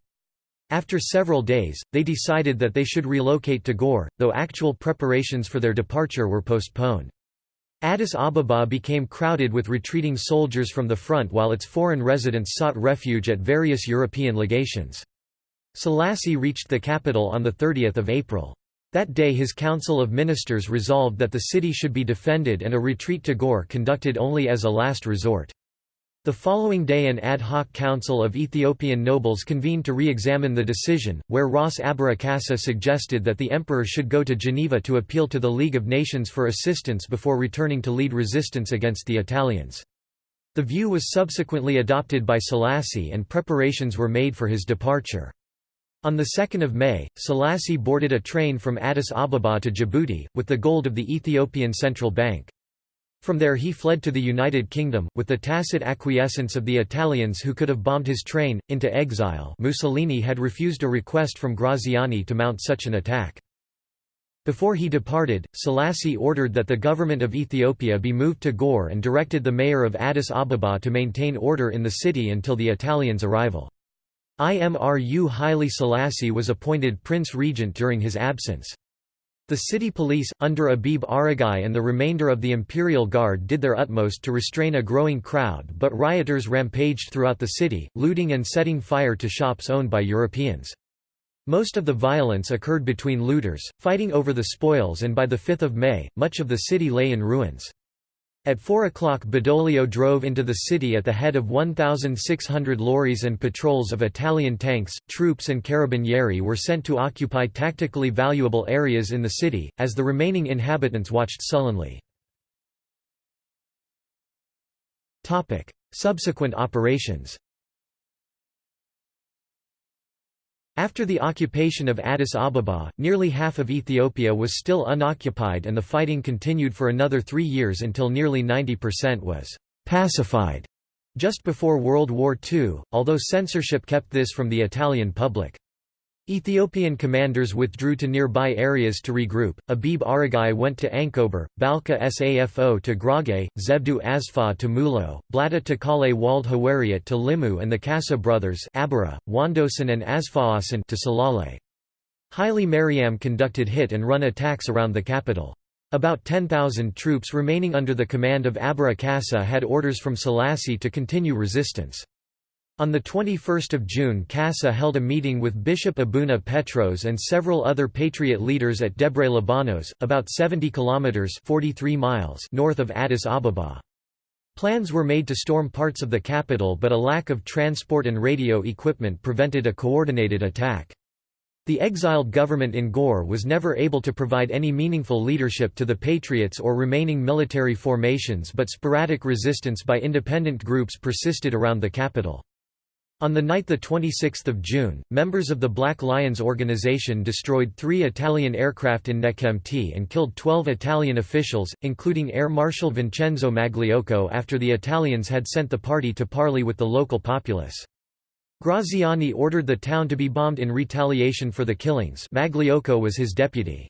After several days, they decided that they should relocate to Gore, though actual preparations for their departure were postponed. Addis Ababa became crowded with retreating soldiers from the front while its foreign residents sought refuge at various European legations. Selassie reached the capital on 30 April. That day his Council of Ministers resolved that the city should be defended and a retreat to Gore conducted only as a last resort. The following day an ad hoc council of Ethiopian nobles convened to re-examine the decision, where Ras Abara Kassa suggested that the emperor should go to Geneva to appeal to the League of Nations for assistance before returning to lead resistance against the Italians. The view was subsequently adopted by Selassie and preparations were made for his departure. On 2 May, Selassie boarded a train from Addis Ababa to Djibouti, with the gold of the Ethiopian Central Bank. From there he fled to the United Kingdom, with the tacit acquiescence of the Italians who could have bombed his train, into exile Mussolini had refused a request from Graziani to mount such an attack. Before he departed, Selassie ordered that the government of Ethiopia be moved to Gore and directed the mayor of Addis Ababa to maintain order in the city until the Italians' arrival. Imru Haile Selassie was appointed Prince Regent during his absence. The city police, under Abebe Aragai and the remainder of the Imperial Guard did their utmost to restrain a growing crowd but rioters rampaged throughout the city, looting and setting fire to shops owned by Europeans. Most of the violence occurred between looters, fighting over the spoils and by 5 May, much of the city lay in ruins. At 4 o'clock Badoglio drove into the city at the head of 1,600 lorries and patrols of Italian tanks, troops and carabinieri were sent to occupy tactically valuable areas in the city, as the remaining inhabitants watched sullenly. Subsequent operations After the occupation of Addis Ababa, nearly half of Ethiopia was still unoccupied and the fighting continued for another three years until nearly 90% was «pacified» just before World War II, although censorship kept this from the Italian public. Ethiopian commanders withdrew to nearby areas to regroup. Abebe Aragai went to Ankober, Balka Safo to Grage, Zebdu Asfa to Mulo, Blata Takale Wald Hawariat to Limu and the Kassa brothers Abara, Wandosan and Asfaasan to Salale. Haile Mariam conducted hit-and-run attacks around the capital. About 10,000 troops remaining under the command of Abara Kassa had orders from Selassie to continue resistance. On 21 June Kassa held a meeting with Bishop Abuna Petros and several other Patriot leaders at Debre Libanos, about 70 kilometers 43 miles north of Addis Ababa. Plans were made to storm parts of the capital but a lack of transport and radio equipment prevented a coordinated attack. The exiled government in Gore was never able to provide any meaningful leadership to the Patriots or remaining military formations but sporadic resistance by independent groups persisted around the capital. On the night 26 June, members of the Black Lions organization destroyed three Italian aircraft in Nekemti and killed 12 Italian officials, including Air Marshal Vincenzo Magliocco after the Italians had sent the party to parley with the local populace. Graziani ordered the town to be bombed in retaliation for the killings Magliocco was his deputy.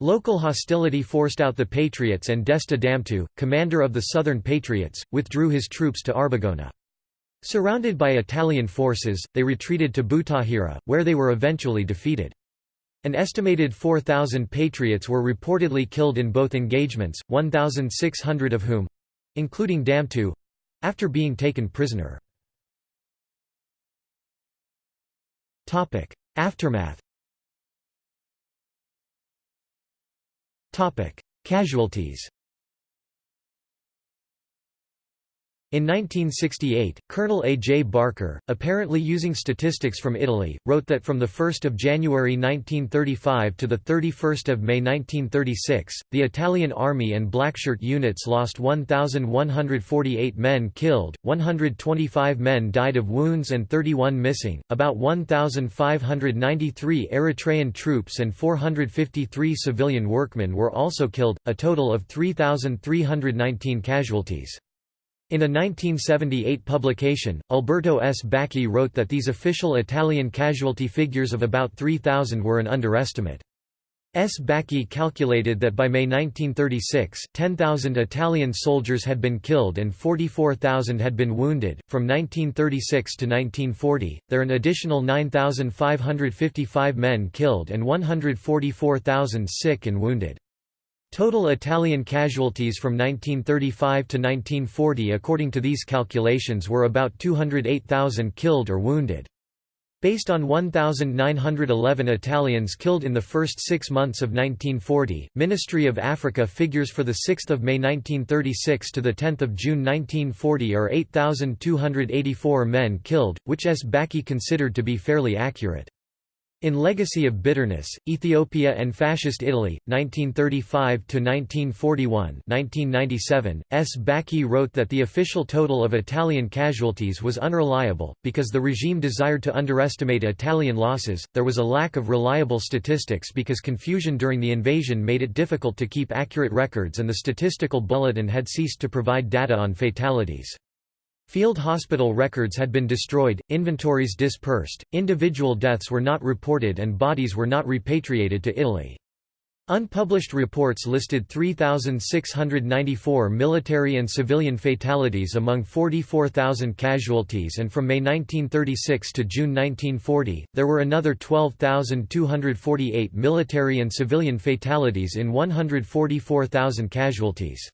Local hostility forced out the Patriots and Desta Damtu, commander of the Southern Patriots, withdrew his troops to Arbogona. Surrounded by Italian forces, they retreated to Butahira, where they were eventually defeated. An estimated 4,000 Patriots were reportedly killed in both engagements, 1,600 of whom—including Damtu—after being taken prisoner. Aftermath Casualties In 1968, Colonel A. J. Barker, apparently using statistics from Italy, wrote that from 1 January 1935 to 31 May 1936, the Italian Army and Blackshirt units lost 1,148 men killed, 125 men died of wounds and 31 missing, about 1,593 Eritrean troops and 453 civilian workmen were also killed, a total of 3,319 casualties. In a 1978 publication, Alberto Sbacchi wrote that these official Italian casualty figures of about 3,000 were an underestimate. Sbacchi calculated that by May 1936, 10,000 Italian soldiers had been killed and 44,000 had been wounded. From 1936 to 1940, there an additional 9,555 men killed and 144,000 sick and wounded. Total Italian casualties from 1935 to 1940 according to these calculations were about 208,000 killed or wounded. Based on 1,911 Italians killed in the first six months of 1940, Ministry of Africa figures for 6 May 1936 to 10 June 1940 are 8,284 men killed, which Sbacchi considered to be fairly accurate. In Legacy of Bitterness, Ethiopia and Fascist Italy, 1935–1941 1997, S. Bacchi wrote that the official total of Italian casualties was unreliable, because the regime desired to underestimate Italian losses, there was a lack of reliable statistics because confusion during the invasion made it difficult to keep accurate records and the statistical bulletin had ceased to provide data on fatalities. Field hospital records had been destroyed, inventories dispersed, individual deaths were not reported and bodies were not repatriated to Italy. Unpublished reports listed 3,694 military and civilian fatalities among 44,000 casualties and from May 1936 to June 1940, there were another 12,248 military and civilian fatalities in 144,000 casualties.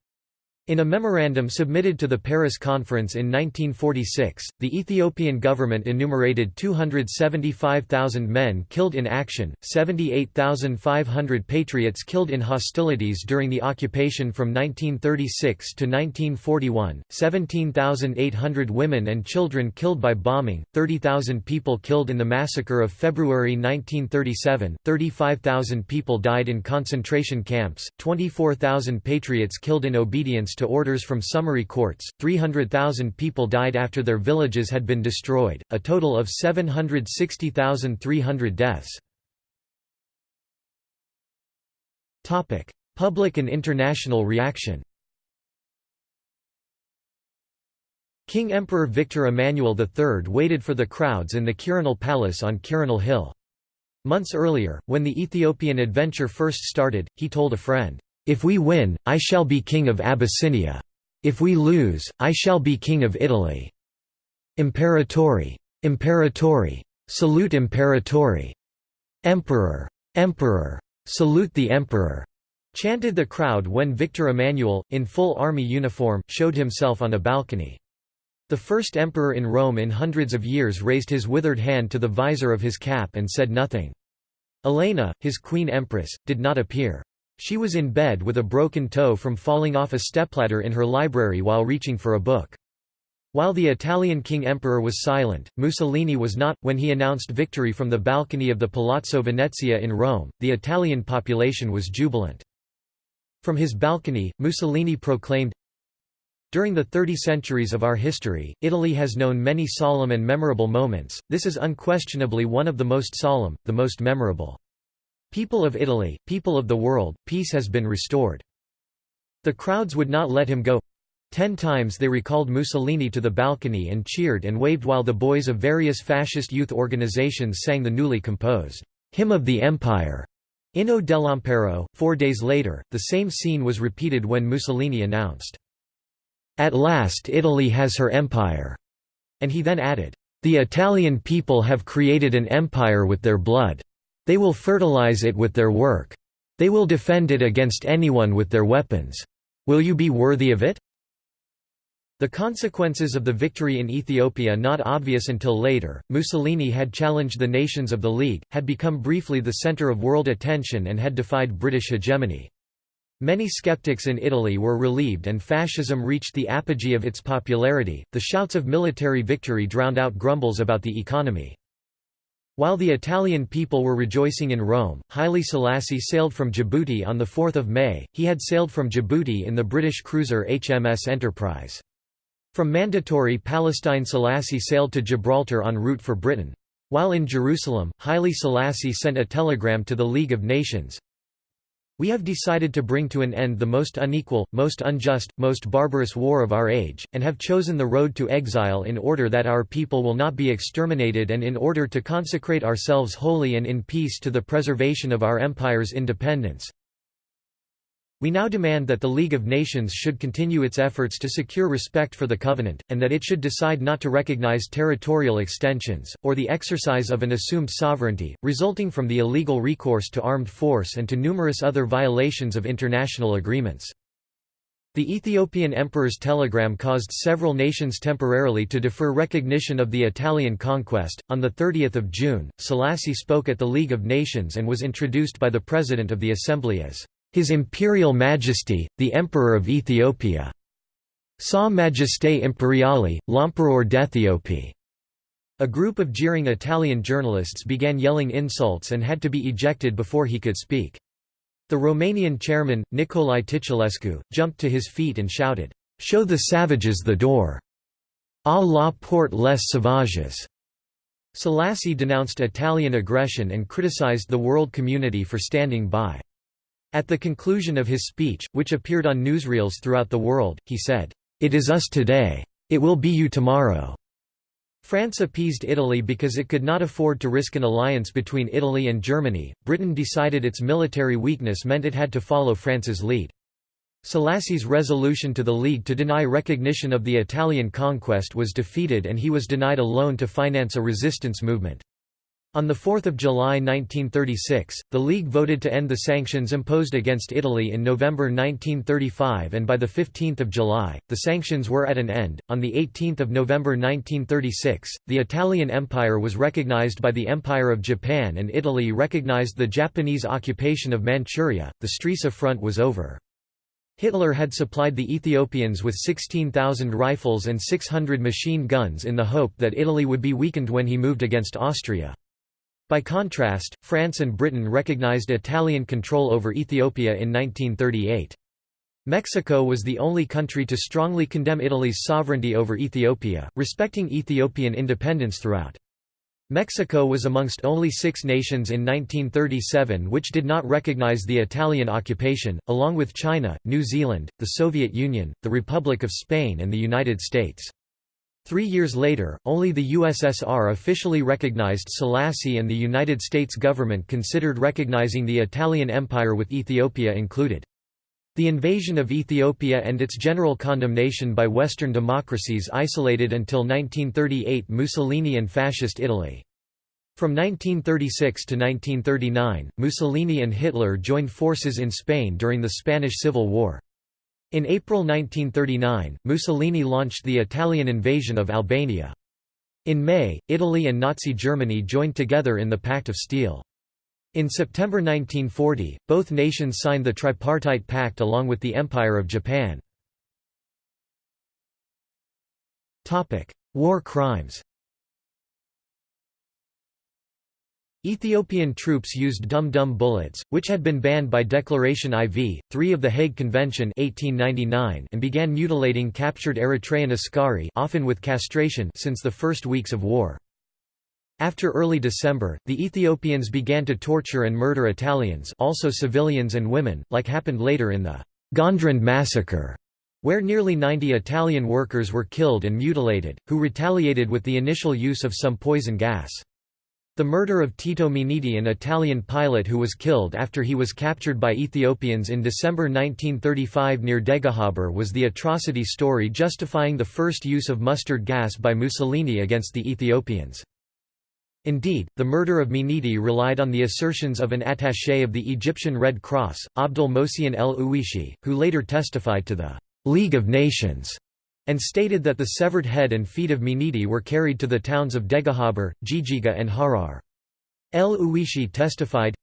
In a memorandum submitted to the Paris Conference in 1946, the Ethiopian government enumerated 275,000 men killed in action, 78,500 patriots killed in hostilities during the occupation from 1936 to 1941, 17,800 women and children killed by bombing, 30,000 people killed in the massacre of February 1937, 35,000 people died in concentration camps, 24,000 patriots killed in obedience to orders from summary courts, 300,000 people died after their villages had been destroyed, a total of 760,300 deaths. Public and international reaction King Emperor Victor Emmanuel III waited for the crowds in the Quirinal Palace on Quirinal Hill. Months earlier, when the Ethiopian adventure first started, he told a friend, if we win, I shall be king of Abyssinia. If we lose, I shall be king of Italy. Imperatori. Imperatori. Salute Imperatori. Emperor. Emperor. Salute the Emperor. Chanted the crowd when Victor Emmanuel, in full army uniform, showed himself on a balcony. The first emperor in Rome in hundreds of years raised his withered hand to the visor of his cap and said nothing. Elena, his queen empress, did not appear. She was in bed with a broken toe from falling off a stepladder in her library while reaching for a book. While the Italian king emperor was silent, Mussolini was not. When he announced victory from the balcony of the Palazzo Venezia in Rome, the Italian population was jubilant. From his balcony, Mussolini proclaimed, During the thirty centuries of our history, Italy has known many solemn and memorable moments, this is unquestionably one of the most solemn, the most memorable. People of Italy, people of the world, peace has been restored. The crowds would not let him go. Ten times they recalled Mussolini to the balcony and cheered and waved while the boys of various fascist youth organizations sang the newly composed, "'Hymn of the Empire' Inno dell'Impero. Four days later, the same scene was repeated when Mussolini announced, At last Italy has her empire, and he then added, The Italian people have created an empire with their blood. They will fertilize it with their work. They will defend it against anyone with their weapons. Will you be worthy of it? The consequences of the victory in Ethiopia not obvious until later, Mussolini had challenged the nations of the League, had become briefly the center of world attention and had defied British hegemony. Many skeptics in Italy were relieved and fascism reached the apogee of its popularity. The shouts of military victory drowned out grumbles about the economy. While the Italian people were rejoicing in Rome, Haile Selassie sailed from Djibouti on 4 May, he had sailed from Djibouti in the British cruiser HMS Enterprise. From mandatory Palestine Selassie sailed to Gibraltar en route for Britain. While in Jerusalem, Haile Selassie sent a telegram to the League of Nations, we have decided to bring to an end the most unequal, most unjust, most barbarous war of our age, and have chosen the road to exile in order that our people will not be exterminated and in order to consecrate ourselves wholly and in peace to the preservation of our empire's independence. We now demand that the League of Nations should continue its efforts to secure respect for the Covenant, and that it should decide not to recognize territorial extensions, or the exercise of an assumed sovereignty, resulting from the illegal recourse to armed force and to numerous other violations of international agreements. The Ethiopian emperor's telegram caused several nations temporarily to defer recognition of the Italian conquest. On 30 June, Selassie spoke at the League of Nations and was introduced by the President of the Assembly as his Imperial Majesty, the Emperor of Ethiopia. Sa Majesté Imperiale, l'Empereur d'Ethiopie. A group of jeering Italian journalists began yelling insults and had to be ejected before he could speak. The Romanian chairman, Nicolae Titulescu, jumped to his feet and shouted, "'Show the savages the door! A la porte les sauvages!' Selassie denounced Italian aggression and criticized the world community for standing by. At the conclusion of his speech, which appeared on newsreels throughout the world, he said, "'It is us today. It will be you tomorrow.' France appeased Italy because it could not afford to risk an alliance between Italy and Germany. Britain decided its military weakness meant it had to follow France's lead. Selassie's resolution to the League to deny recognition of the Italian conquest was defeated and he was denied a loan to finance a resistance movement. On 4 July 1936, the League voted to end the sanctions imposed against Italy in November 1935 and by 15 July, the sanctions were at an end. On 18 November 1936, the Italian Empire was recognized by the Empire of Japan and Italy recognized the Japanese occupation of Manchuria, the Stresa front was over. Hitler had supplied the Ethiopians with 16,000 rifles and 600 machine guns in the hope that Italy would be weakened when he moved against Austria. By contrast, France and Britain recognized Italian control over Ethiopia in 1938. Mexico was the only country to strongly condemn Italy's sovereignty over Ethiopia, respecting Ethiopian independence throughout. Mexico was amongst only six nations in 1937 which did not recognize the Italian occupation, along with China, New Zealand, the Soviet Union, the Republic of Spain and the United States. Three years later, only the USSR officially recognized Selassie and the United States government considered recognizing the Italian Empire with Ethiopia included. The invasion of Ethiopia and its general condemnation by Western democracies isolated until 1938 Mussolini and Fascist Italy. From 1936 to 1939, Mussolini and Hitler joined forces in Spain during the Spanish Civil War. In April 1939, Mussolini launched the Italian invasion of Albania. In May, Italy and Nazi Germany joined together in the Pact of Steel. In September 1940, both nations signed the Tripartite Pact along with the Empire of Japan. War crimes Ethiopian troops used dum-dum bullets, which had been banned by Declaration IV, 3 of the Hague Convention 1899 and began mutilating captured Eritrean askari often with castration since the first weeks of war. After early December, the Ethiopians began to torture and murder Italians also civilians and women, like happened later in the Gondrand massacre, where nearly 90 Italian workers were killed and mutilated, who retaliated with the initial use of some poison gas. The murder of Tito Minniti an Italian pilot who was killed after he was captured by Ethiopians in December 1935 near Degehaber was the atrocity story justifying the first use of mustard gas by Mussolini against the Ethiopians. Indeed, the murder of Minniti relied on the assertions of an attaché of the Egyptian Red Cross, Abdul Mohsen el Uwishi, who later testified to the «League of Nations» and stated that the severed head and feet of Minniti were carried to the towns of Degehaber, Jijiga and Harar. El Uwishi testified,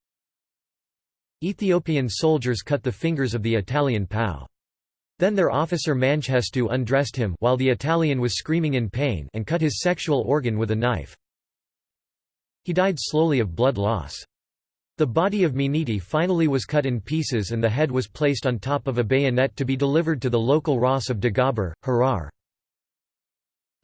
Ethiopian soldiers cut the fingers of the Italian POW. Then their officer Mangestu undressed him while the Italian was screaming in pain and cut his sexual organ with a knife. He died slowly of blood loss. The body of Minniti finally was cut in pieces and the head was placed on top of a bayonet to be delivered to the local Ras of Dagaber, Harar.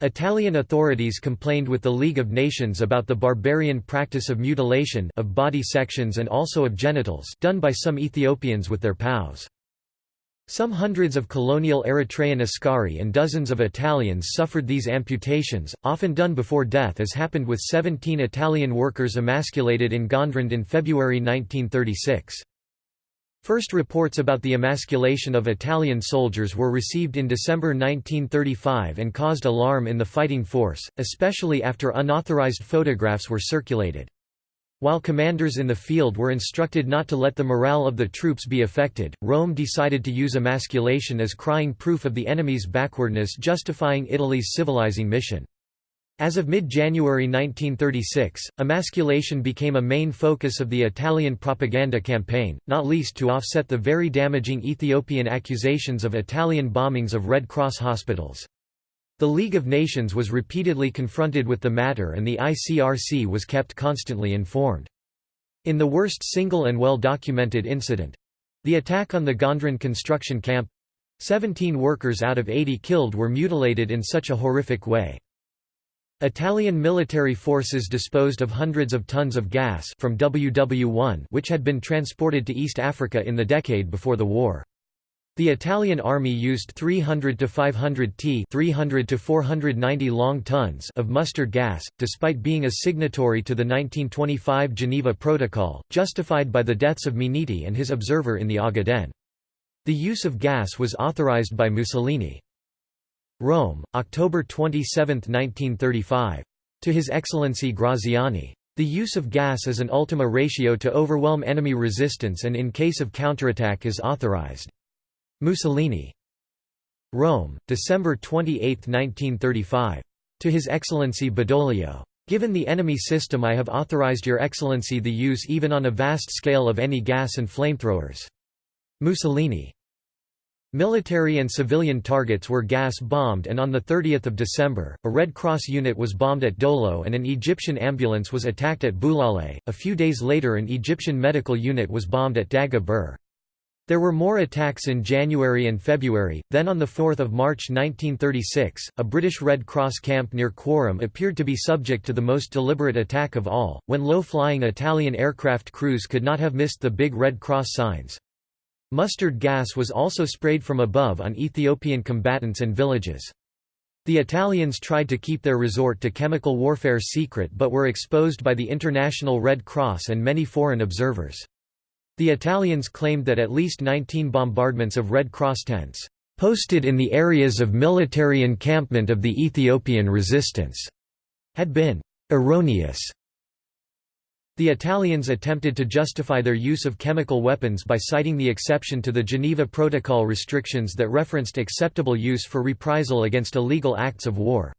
Italian authorities complained with the League of Nations about the barbarian practice of mutilation of body sections and also of genitals done by some Ethiopians with their POWs. Some hundreds of colonial Eritrean askari and dozens of Italians suffered these amputations, often done before death as happened with 17 Italian workers emasculated in Gondrand in February 1936. First reports about the emasculation of Italian soldiers were received in December 1935 and caused alarm in the fighting force, especially after unauthorized photographs were circulated. While commanders in the field were instructed not to let the morale of the troops be affected, Rome decided to use emasculation as crying proof of the enemy's backwardness justifying Italy's civilizing mission. As of mid-January 1936, emasculation became a main focus of the Italian propaganda campaign, not least to offset the very damaging Ethiopian accusations of Italian bombings of Red Cross hospitals. The League of Nations was repeatedly confronted with the matter and the ICRC was kept constantly informed. In the worst single and well-documented incident—the attack on the Gondrand construction camp, 17 workers out of 80 killed were mutilated in such a horrific way. Italian military forces disposed of hundreds of tons of gas from WW1 which had been transported to East Africa in the decade before the war. The Italian army used 300 to 500 t 300 to 490 long tons of mustard gas, despite being a signatory to the 1925 Geneva Protocol, justified by the deaths of Minniti and his observer in the Ogaden. The use of gas was authorized by Mussolini. Rome, October 27, 1935. To His Excellency Graziani. The use of gas as an ultima ratio to overwhelm enemy resistance and in case of counterattack is authorized. Mussolini. Rome, December 28, 1935. To His Excellency Badoglio. Given the enemy system I have authorized Your Excellency the use even on a vast scale of any gas and flamethrowers. Mussolini. Military and civilian targets were gas-bombed and on 30 December, a Red Cross unit was bombed at Dolo and an Egyptian ambulance was attacked at Bulale. A few days later an Egyptian medical unit was bombed at Daga Bur. There were more attacks in January and February, then on 4 March 1936, a British Red Cross camp near Quarum appeared to be subject to the most deliberate attack of all, when low-flying Italian aircraft crews could not have missed the big Red Cross signs. Mustard gas was also sprayed from above on Ethiopian combatants and villages. The Italians tried to keep their resort to chemical warfare secret but were exposed by the International Red Cross and many foreign observers. The Italians claimed that at least 19 bombardments of Red Cross tents, posted in the areas of military encampment of the Ethiopian resistance, had been erroneous. The Italians attempted to justify their use of chemical weapons by citing the exception to the Geneva Protocol restrictions that referenced acceptable use for reprisal against illegal acts of war.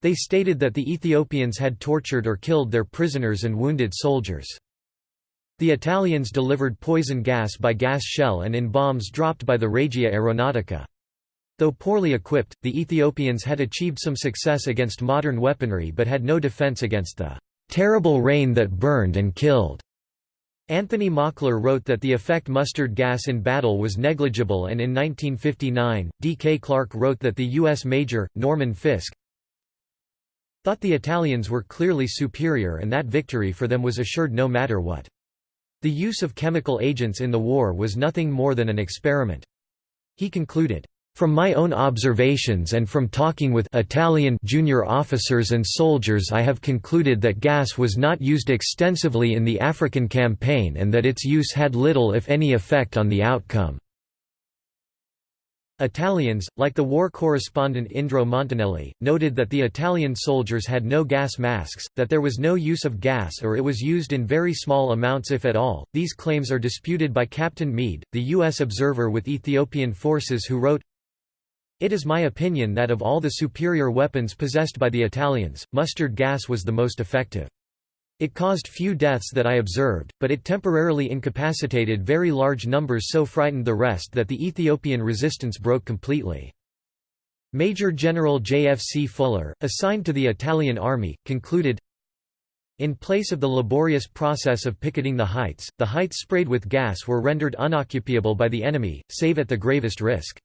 They stated that the Ethiopians had tortured or killed their prisoners and wounded soldiers. The Italians delivered poison gas by gas shell and in bombs dropped by the Regia Aeronautica. Though poorly equipped, the Ethiopians had achieved some success against modern weaponry but had no defense against the terrible rain that burned and killed. Anthony Mockler wrote that the effect mustard gas in battle was negligible and in 1959, D. K. Clark wrote that the U.S. Major, Norman Fisk, thought the Italians were clearly superior and that victory for them was assured no matter what. The use of chemical agents in the war was nothing more than an experiment. He concluded, From my own observations and from talking with Italian junior officers and soldiers I have concluded that gas was not used extensively in the African campaign and that its use had little if any effect on the outcome. Italians, like the war correspondent Indro Montanelli, noted that the Italian soldiers had no gas masks, that there was no use of gas or it was used in very small amounts if at all. These claims are disputed by Captain Meade, the U.S. observer with Ethiopian forces who wrote, it is my opinion that of all the superior weapons possessed by the Italians, mustard gas was the most effective. It caused few deaths that I observed, but it temporarily incapacitated very large numbers so frightened the rest that the Ethiopian resistance broke completely. Major General J.F.C. Fuller, assigned to the Italian army, concluded, in place of the laborious process of picketing the heights, the heights sprayed with gas were rendered unoccupiable by the enemy, save at the gravest risk.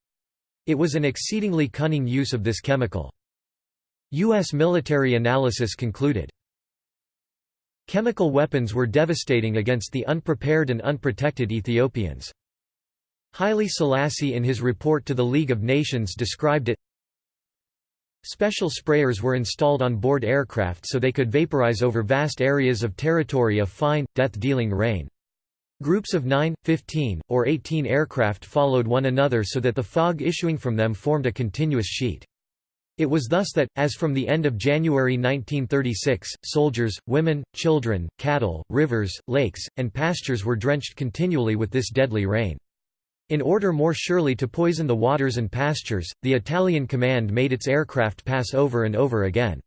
It was an exceedingly cunning use of this chemical. U.S. military analysis concluded, Chemical weapons were devastating against the unprepared and unprotected Ethiopians. Haile Selassie in his report to the League of Nations described it Special sprayers were installed on board aircraft so they could vaporize over vast areas of territory a fine, death-dealing rain. Groups of 9, 15, or 18 aircraft followed one another so that the fog issuing from them formed a continuous sheet. It was thus that, as from the end of January 1936, soldiers, women, children, cattle, rivers, lakes, and pastures were drenched continually with this deadly rain. In order more surely to poison the waters and pastures, the Italian command made its aircraft pass over and over again.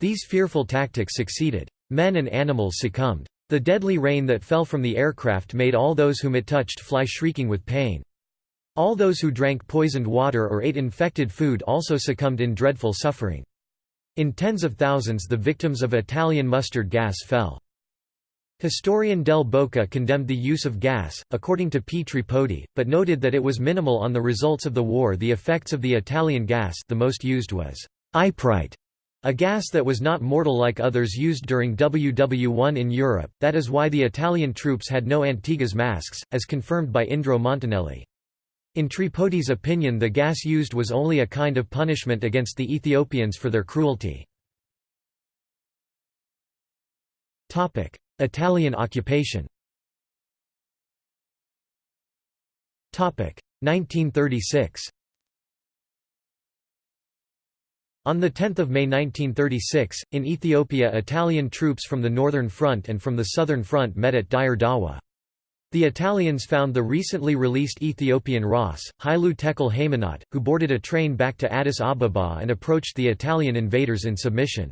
These fearful tactics succeeded. Men and animals succumbed. The deadly rain that fell from the aircraft made all those whom it touched fly shrieking with pain. All those who drank poisoned water or ate infected food also succumbed in dreadful suffering. In tens of thousands the victims of Italian mustard gas fell. Historian Del Boca condemned the use of gas, according to P. Tripodi, but noted that it was minimal on the results of the war the effects of the Italian gas the most used was iprite, a gas that was not mortal like others used during WW1 in Europe, that is why the Italian troops had no Antigas masks, as confirmed by Indro Montanelli. In Tripodi's opinion the gas used was only a kind of punishment against the Ethiopians for their cruelty. Italian occupation 1936 On 10 May 1936, in Ethiopia Italian troops from the Northern Front and from the Southern Front met at Dire Dawa. The Italians found the recently released Ethiopian Ras, Hailu Tekle Haymanot, who boarded a train back to Addis Ababa and approached the Italian invaders in submission.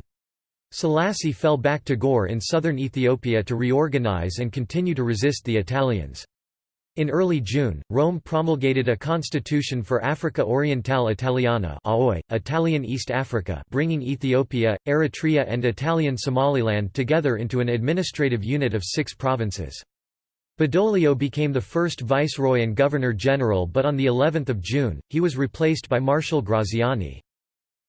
Selassie fell back to Gore in southern Ethiopia to reorganize and continue to resist the Italians. In early June, Rome promulgated a constitution for Africa Orientale Italiana AOI, Italian East Africa bringing Ethiopia, Eritrea and Italian Somaliland together into an administrative unit of six provinces. Badoglio became the first viceroy and governor-general but on the 11th of June, he was replaced by Marshal Graziani.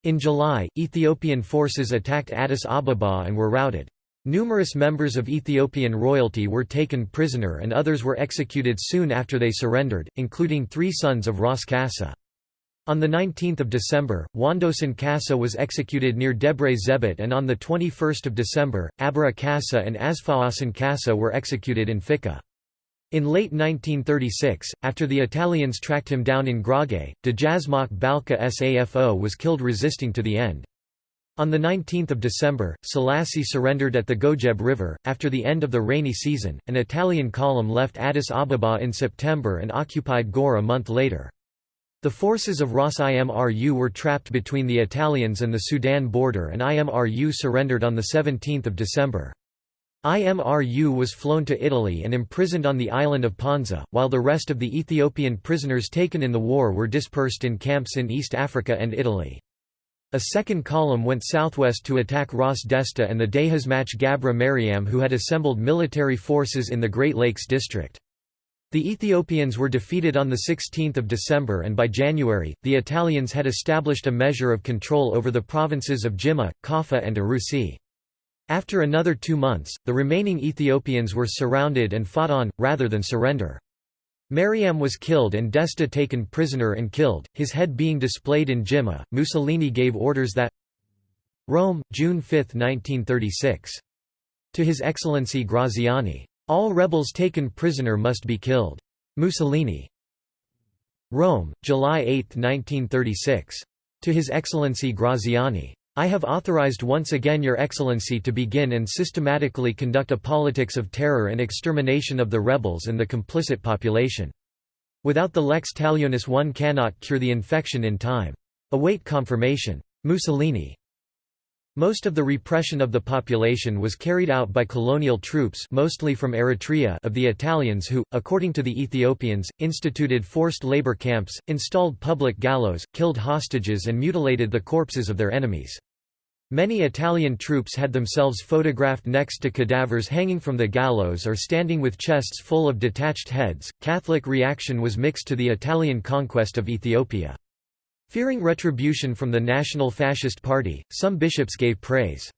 In July, Ethiopian forces attacked Addis Ababa and were routed. Numerous members of Ethiopian royalty were taken prisoner and others were executed soon after they surrendered, including three sons of Ras Kassa. On 19 December, Wondosen Kassa was executed near Debre Zebit and on 21 December, Abra Kassa and Asfawasan Kassa were executed in Ficca. In late 1936, after the Italians tracked him down in Grage, Dejazmach Balka Safo was killed resisting to the end. On 19 December, Selassie surrendered at the Gojeb River. After the end of the rainy season, an Italian column left Addis Ababa in September and occupied Gore a month later. The forces of Ras Imru were trapped between the Italians and the Sudan border and Imru surrendered on 17 December. Imru was flown to Italy and imprisoned on the island of Ponza, while the rest of the Ethiopian prisoners taken in the war were dispersed in camps in East Africa and Italy. A second column went southwest to attack Ras Desta and the Dejazmach Gabra Mariam who had assembled military forces in the Great Lakes district. The Ethiopians were defeated on 16 December and by January, the Italians had established a measure of control over the provinces of Jimma, Kaffa and Arusi. After another two months, the remaining Ethiopians were surrounded and fought on, rather than surrender. Mariam was killed and Desta taken prisoner and killed, his head being displayed in Jimma. Mussolini gave orders that Rome, June 5, 1936. To His Excellency Graziani. All rebels taken prisoner must be killed. Mussolini. Rome, July 8, 1936. To His Excellency Graziani. I have authorized once again Your Excellency to begin and systematically conduct a politics of terror and extermination of the rebels and the complicit population. Without the lex talionis one cannot cure the infection in time. Await confirmation. Mussolini. Most of the repression of the population was carried out by colonial troops mostly from Eritrea of the Italians who, according to the Ethiopians, instituted forced labor camps, installed public gallows, killed hostages and mutilated the corpses of their enemies. Many Italian troops had themselves photographed next to cadavers hanging from the gallows or standing with chests full of detached heads. Catholic reaction was mixed to the Italian conquest of Ethiopia. Fearing retribution from the National Fascist Party, some bishops gave praise.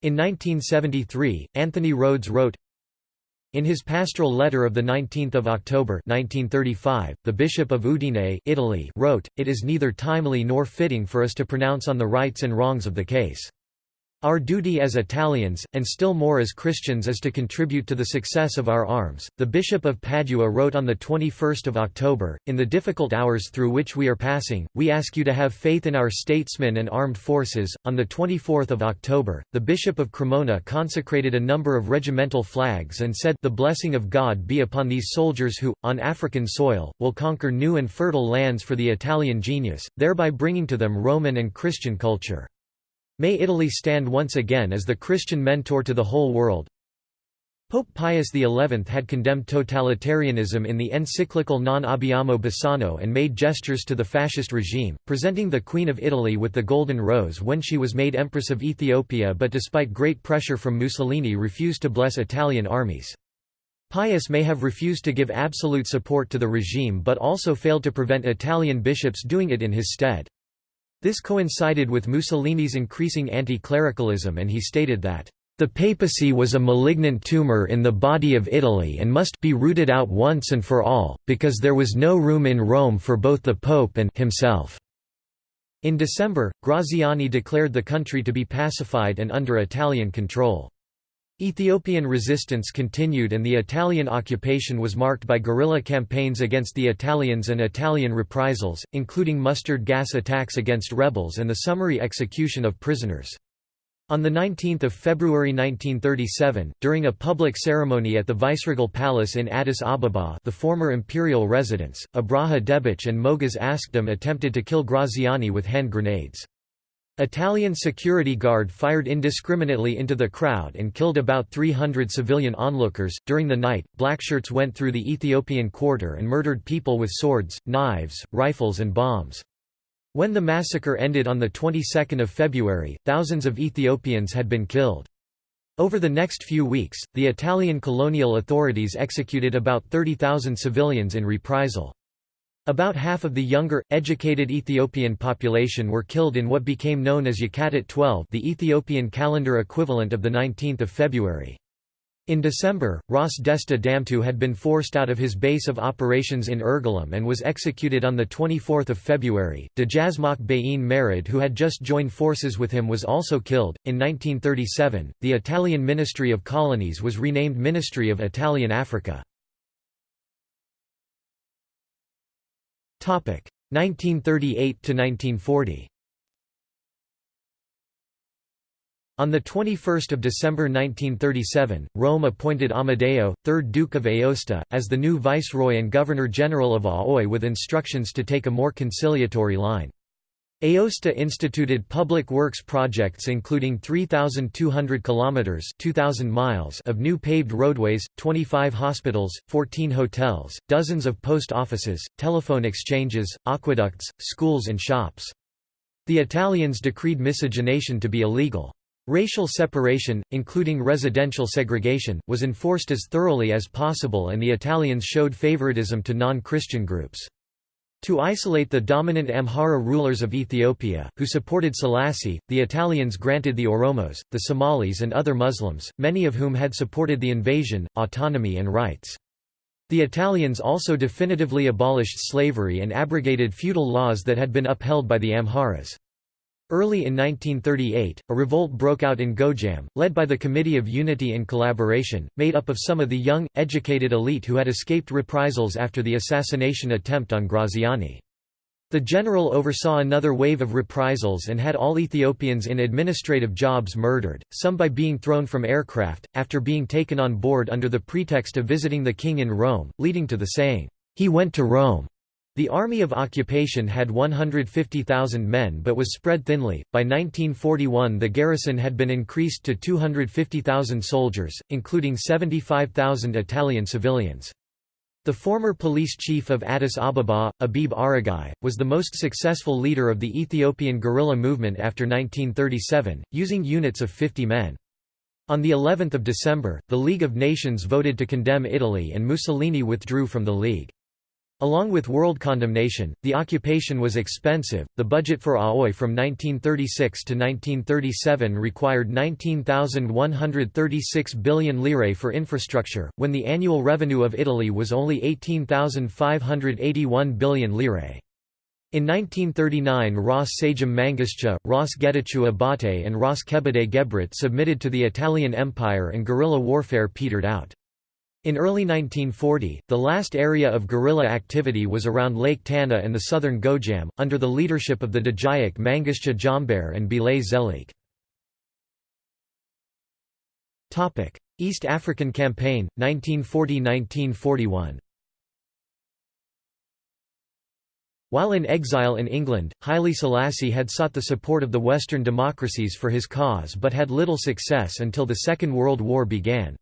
In 1973, Anthony Rhodes wrote, in his pastoral letter of 19 October 1935, the Bishop of Udine Italy wrote, It is neither timely nor fitting for us to pronounce on the rights and wrongs of the case. Our duty as Italians, and still more as Christians is to contribute to the success of our arms. The Bishop of Padua wrote on 21 October, In the difficult hours through which we are passing, we ask you to have faith in our statesmen and armed forces. On 24 October, the Bishop of Cremona consecrated a number of regimental flags and said, The blessing of God be upon these soldiers who, on African soil, will conquer new and fertile lands for the Italian genius, thereby bringing to them Roman and Christian culture. May Italy stand once again as the Christian mentor to the whole world. Pope Pius XI had condemned totalitarianism in the encyclical Non abbiamo bisogno and made gestures to the fascist regime, presenting the Queen of Italy with the Golden Rose when she was made Empress of Ethiopia but despite great pressure from Mussolini refused to bless Italian armies. Pius may have refused to give absolute support to the regime but also failed to prevent Italian bishops doing it in his stead. This coincided with Mussolini's increasing anti-clericalism and he stated that, "...the papacy was a malignant tumor in the body of Italy and must be rooted out once and for all, because there was no room in Rome for both the pope and himself." In December, Graziani declared the country to be pacified and under Italian control. Ethiopian resistance continued and the Italian occupation was marked by guerrilla campaigns against the Italians and Italian reprisals, including mustard gas attacks against rebels and the summary execution of prisoners. On 19 February 1937, during a public ceremony at the Viceregal Palace in Addis Ababa the former imperial residence, Abraha Deboch and Moges Asgedom attempted to kill Graziani with hand grenades. Italian security guard fired indiscriminately into the crowd and killed about 300 civilian onlookers. During the night, blackshirts went through the Ethiopian quarter and murdered people with swords, knives, rifles, and bombs. When the massacre ended on the 22nd of February, thousands of Ethiopians had been killed. Over the next few weeks, the Italian colonial authorities executed about 30,000 civilians in reprisal. About half of the younger, educated Ethiopian population were killed in what became known as Yekatit 12 the Ethiopian calendar equivalent of 19 February. In December, Ras Desta Damtew had been forced out of his base of operations in Irgalem and was executed on 24 February. Dejazmach Beyene Merid, who had just joined forces with him, was also killed. In 1937, the Italian Ministry of Colonies was renamed Ministry of Italian Africa. 1938 to 1940. On 21 December 1937, Rome appointed Amedeo, 3rd Duke of Aosta, as the new viceroy and governor-general of Aoi with instructions to take a more conciliatory line. Aosta instituted public works projects including 3200 kilometers, 2000 miles of new paved roadways, 25 hospitals, 14 hotels, dozens of post offices, telephone exchanges, aqueducts, schools and shops. The Italians decreed miscegenation to be illegal. Racial separation, including residential segregation, was enforced as thoroughly as possible and the Italians showed favoritism to non-Christian groups. To isolate the dominant Amhara rulers of Ethiopia, who supported Selassie, the Italians granted the Oromos, the Somalis and other Muslims, many of whom had supported the invasion, autonomy and rights. The Italians also definitively abolished slavery and abrogated feudal laws that had been upheld by the Amharas. Early in 1938, a revolt broke out in Gojjam, led by the Committee of Unity and Collaboration, made up of some of the young, educated elite who had escaped reprisals after the assassination attempt on Graziani. The general oversaw another wave of reprisals and had all Ethiopians in administrative jobs murdered, some by being thrown from aircraft, after being taken on board under the pretext of visiting the king in Rome, leading to the saying, "'He went to Rome'". The Army of Occupation had 150,000 men but was spread thinly. By 1941, the garrison had been increased to 250,000 soldiers, including 75,000 Italian civilians. The former police chief of Addis Ababa, Abebe Aregai, was the most successful leader of the Ethiopian guerrilla movement after 1937, using units of 50 men. On the 11th of December, the League of Nations voted to condemn Italy and Mussolini withdrew from the League. Along with world condemnation, the occupation was expensive. The budget for Aoi from 1936 to 1937 required 19,136 billion lire for infrastructure, when the annual revenue of Italy was only 18,581 billion lire. In 1939 Ras Seyum Mangasha, Ras Getachew Abate and Ras Kebede Gebrit submitted to the Italian Empire and guerrilla warfare petered out. In early 1940, the last area of guerrilla activity was around Lake Tana and the southern Gojjam, under the leadership of the Dejazmach Mangasha Jembere and Belay Zeleke. East African Campaign, 1940–1941 While in exile in England, Haile Selassie had sought the support of the Western democracies for his cause but had little success until the Second World War began.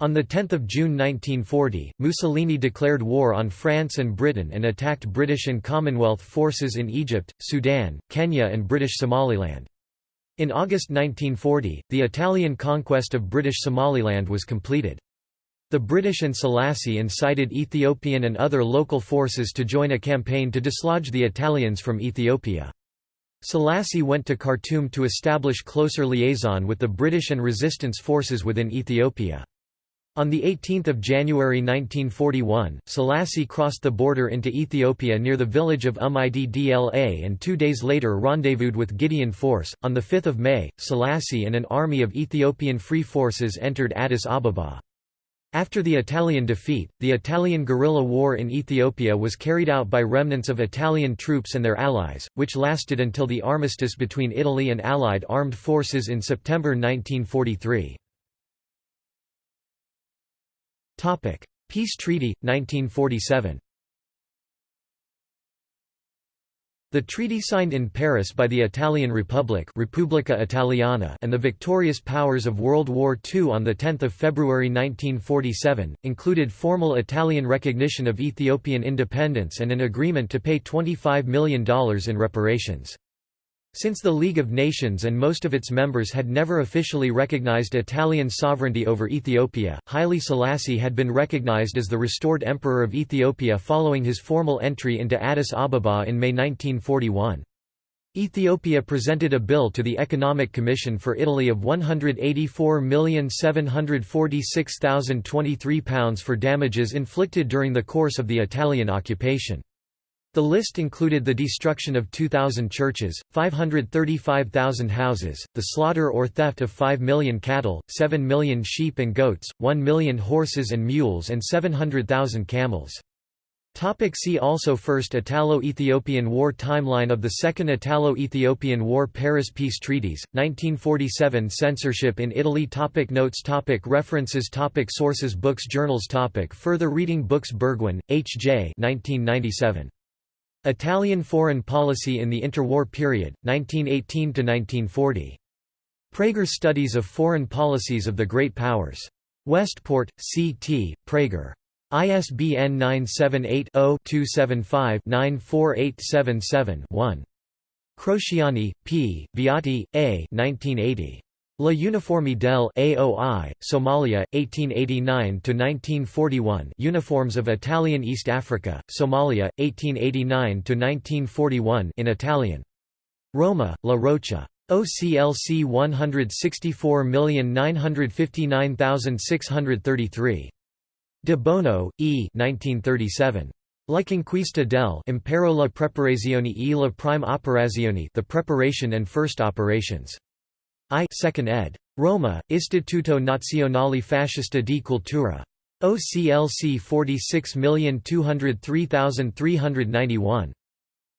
On 10 June 1940, Mussolini declared war on France and Britain and attacked British and Commonwealth forces in Egypt, Sudan, Kenya and British Somaliland. In August 1940, the Italian conquest of British Somaliland was completed. The British and Selassie incited Ethiopian and other local forces to join a campaign to dislodge the Italians from Ethiopia. Selassie went to Khartoum to establish closer liaison with the British and resistance forces within Ethiopia. On 18 January 1941, Selassie crossed the border into Ethiopia near the village of Umidla and two days later rendezvoused with Gideon Force. On 5 May, Selassie and an army of Ethiopian Free Forces entered Addis Ababa. After the Italian defeat, the Italian guerrilla war in Ethiopia was carried out by remnants of Italian troops and their allies, which lasted until the armistice between Italy and Allied armed forces in September 1943. Peace Treaty 1947. The treaty signed in Paris by the Italian Republic Repubblica Italiana and the victorious powers of World War II on 10 February 1947, included formal Italian recognition of Ethiopian independence and an agreement to pay $25 million in reparations. Since the League of Nations and most of its members had never officially recognized Italian sovereignty over Ethiopia, Haile Selassie had been recognized as the restored Emperor of Ethiopia following his formal entry into Addis Ababa in May 1941. Ethiopia presented a bill to the Economic Commission for Italy of £184,746,023 for damages inflicted during the course of the Italian occupation. The list included the destruction of 2,000 churches, 535,000 houses, the slaughter or theft of 5 million cattle, 7 million sheep and goats, 1 million horses and mules and 700,000 camels. Topic see also First Italo-Ethiopian War Timeline of the Second Italo-Ethiopian War Paris Peace Treaties, 1947 Censorship in Italy topic Notes topic References topic Sources Books Journals topic Further reading Books Burgwyn, H. J. 1997. Italian Foreign Policy in the Interwar Period, 1918–1940. Praeger Studies of Foreign Policies of the Great Powers. Westport, C.T., Praeger. ISBN 978-0-275-94877-1. Crociani, P., Beati, A. 1980. La Uniforme del AOI, Somalia, 1889–1941 Uniforms of Italian East Africa, Somalia, 1889–1941 in Italian. Roma, La Rocca. OCLC 164959633. De Bono, E. 1937. La conquista del Impero la preparazione e la prime operazione The Preparation and First Operations. I 2nd ed. Roma, Istituto Nazionale Fascista di Cultura. OCLC 46203391.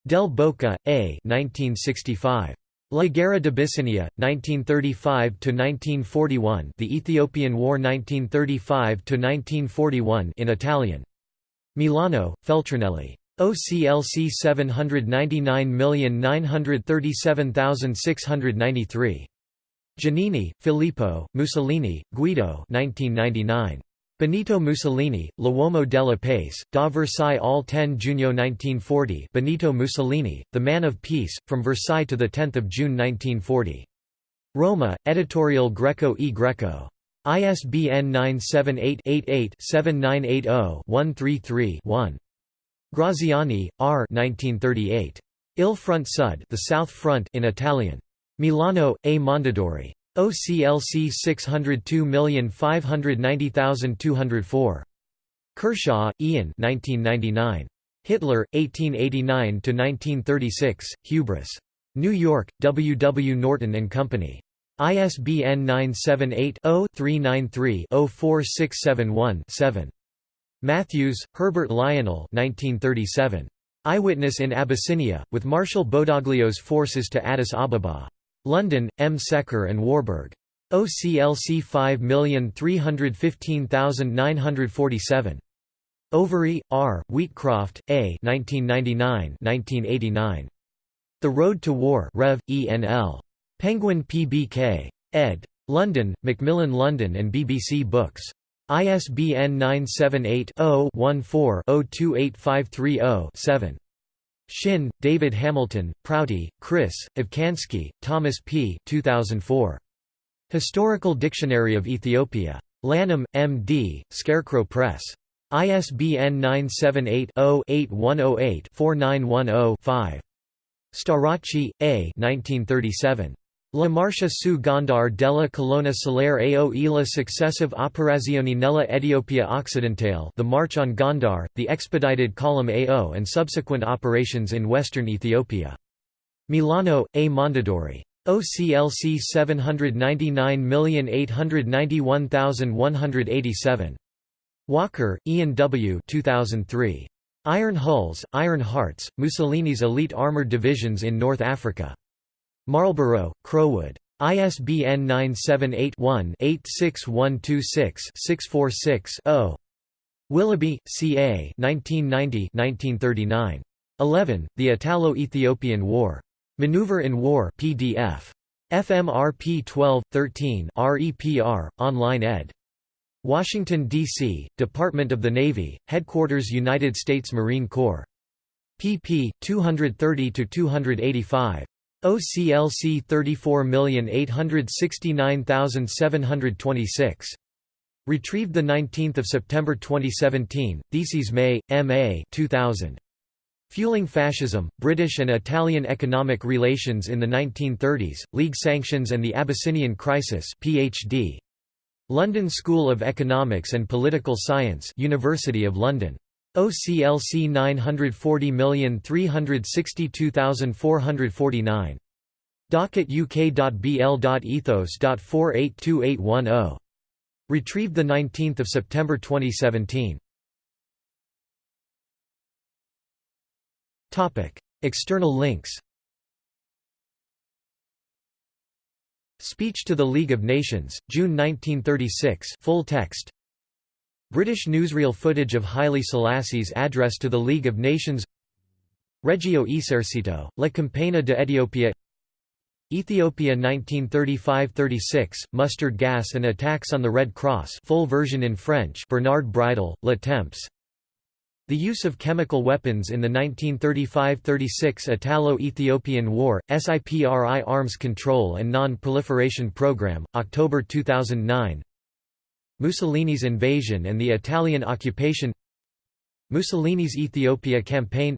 Del Boca, A. 1965. La Guerra d'Abyssinia, 1935–1941 The Ethiopian War 1935–1941 in Italian. Milano, Feltrinelli. OCLC 799937693. Giannini, Filippo, Mussolini, Guido 1999. Benito Mussolini, L'uomo della pace, da Versailles all 10 Junio 1940 Benito Mussolini, The Man of Peace, From Versailles to 10 June 1940. Roma, Editorial Greco e Greco. ISBN 978-88-7980-133-1. Graziani, R. 1938. Il Front Sud The South Front in Italian. Milano, A. Mondadori. OCLC 602590204. Kershaw, Ian 1999. Hitler, 1889–1936, Hubris. New York, W. W. Norton & Company. ISBN 978-0-393-04671-7. Matthews, Herbert Lionel 1937. Eyewitness in Abyssinia, with Marshal Badoglio's forces to Addis Ababa. London, M. Secker and Warburg. OCLC 5315947. Overy, R., Wheatcroft, A. 1999–1989. The Road to War Rev. E.N.L. Penguin PBK. ed. London, Macmillan London and BBC Books. ISBN 978 0 14 028530 7. Shinn, David Hamilton, Prouty, Chris, Ofcansky, Thomas P. 2004. Historical Dictionary of Ethiopia. Lanham, M.D., Scarecrow Press. ISBN 978-0-8108-4910-5. Starace, A. 1937. La marcia su Gondar della colonna solare ao e la successive operazioni nella Etiopia occidentale The March on Gondar, the expedited column AO and subsequent operations in western Ethiopia. Milano, A. Mondadori. OCLC 799891187. Walker, Ian W. 2003. Iron Hulls, Iron Hearts, Mussolini's elite armored divisions in North Africa. Marlborough, Crowood. ISBN 978-1-86126-646-0. Willoughby, C. A. 1990 11. The Italo-Ethiopian War. Maneuver in War PDF. FMRP 12, 13 REPR, online ed. Washington, D.C., Department of the Navy, Headquarters United States Marine Corps. pp. 230–285. OCLC 34869726. Retrieved 19 September 2017, Theses May, M.A. 2000. Fueling Fascism, British and Italian Economic Relations in the 1930s, League Sanctions and the Abyssinian Crisis PhD. London School of Economics and Political Science University of London. OCLC 940362449. Docket uk.bl.ethos.482810. Retrieved 19 September 2017. External links Speech to the League of Nations, June 1936 full text British newsreel footage of Haile Selassie's address to the League of Nations. Regio Esercito, La Campagna de Etiopia. Ethiopia 1935–36, Mustard Gas and Attacks on the Red Cross full version in French Bernard Bridel, Le Temps. The use of chemical weapons in the 1935–36 Italo-Ethiopian War, SIPRI Arms Control and Non-Proliferation Program, October 2009 Mussolini's invasion and the Italian occupation. Mussolini's Ethiopia campaign.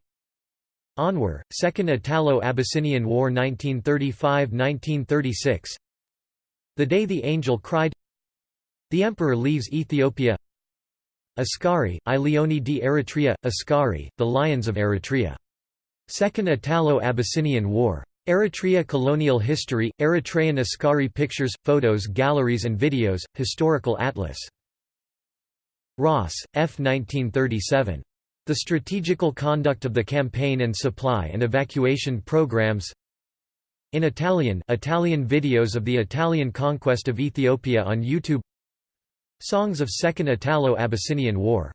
Anwar, Second Italo-Abyssinian War 1935–1936 The Day the Angel Cried. The Emperor Leaves Ethiopia. Ascari, I Leoni di Eritrea, Ascari, The Lions of Eritrea. Second Italo-Abyssinian War. Eritrea Colonial History, Eritrean Ascari Pictures, Photos Galleries and Videos, Historical Atlas. Ross, F. 1937. The Strategical Conduct of the Campaign and Supply and Evacuation Programs In Italian Italian videos of the Italian conquest of Ethiopia on YouTube Songs of Second Italo-Abyssinian War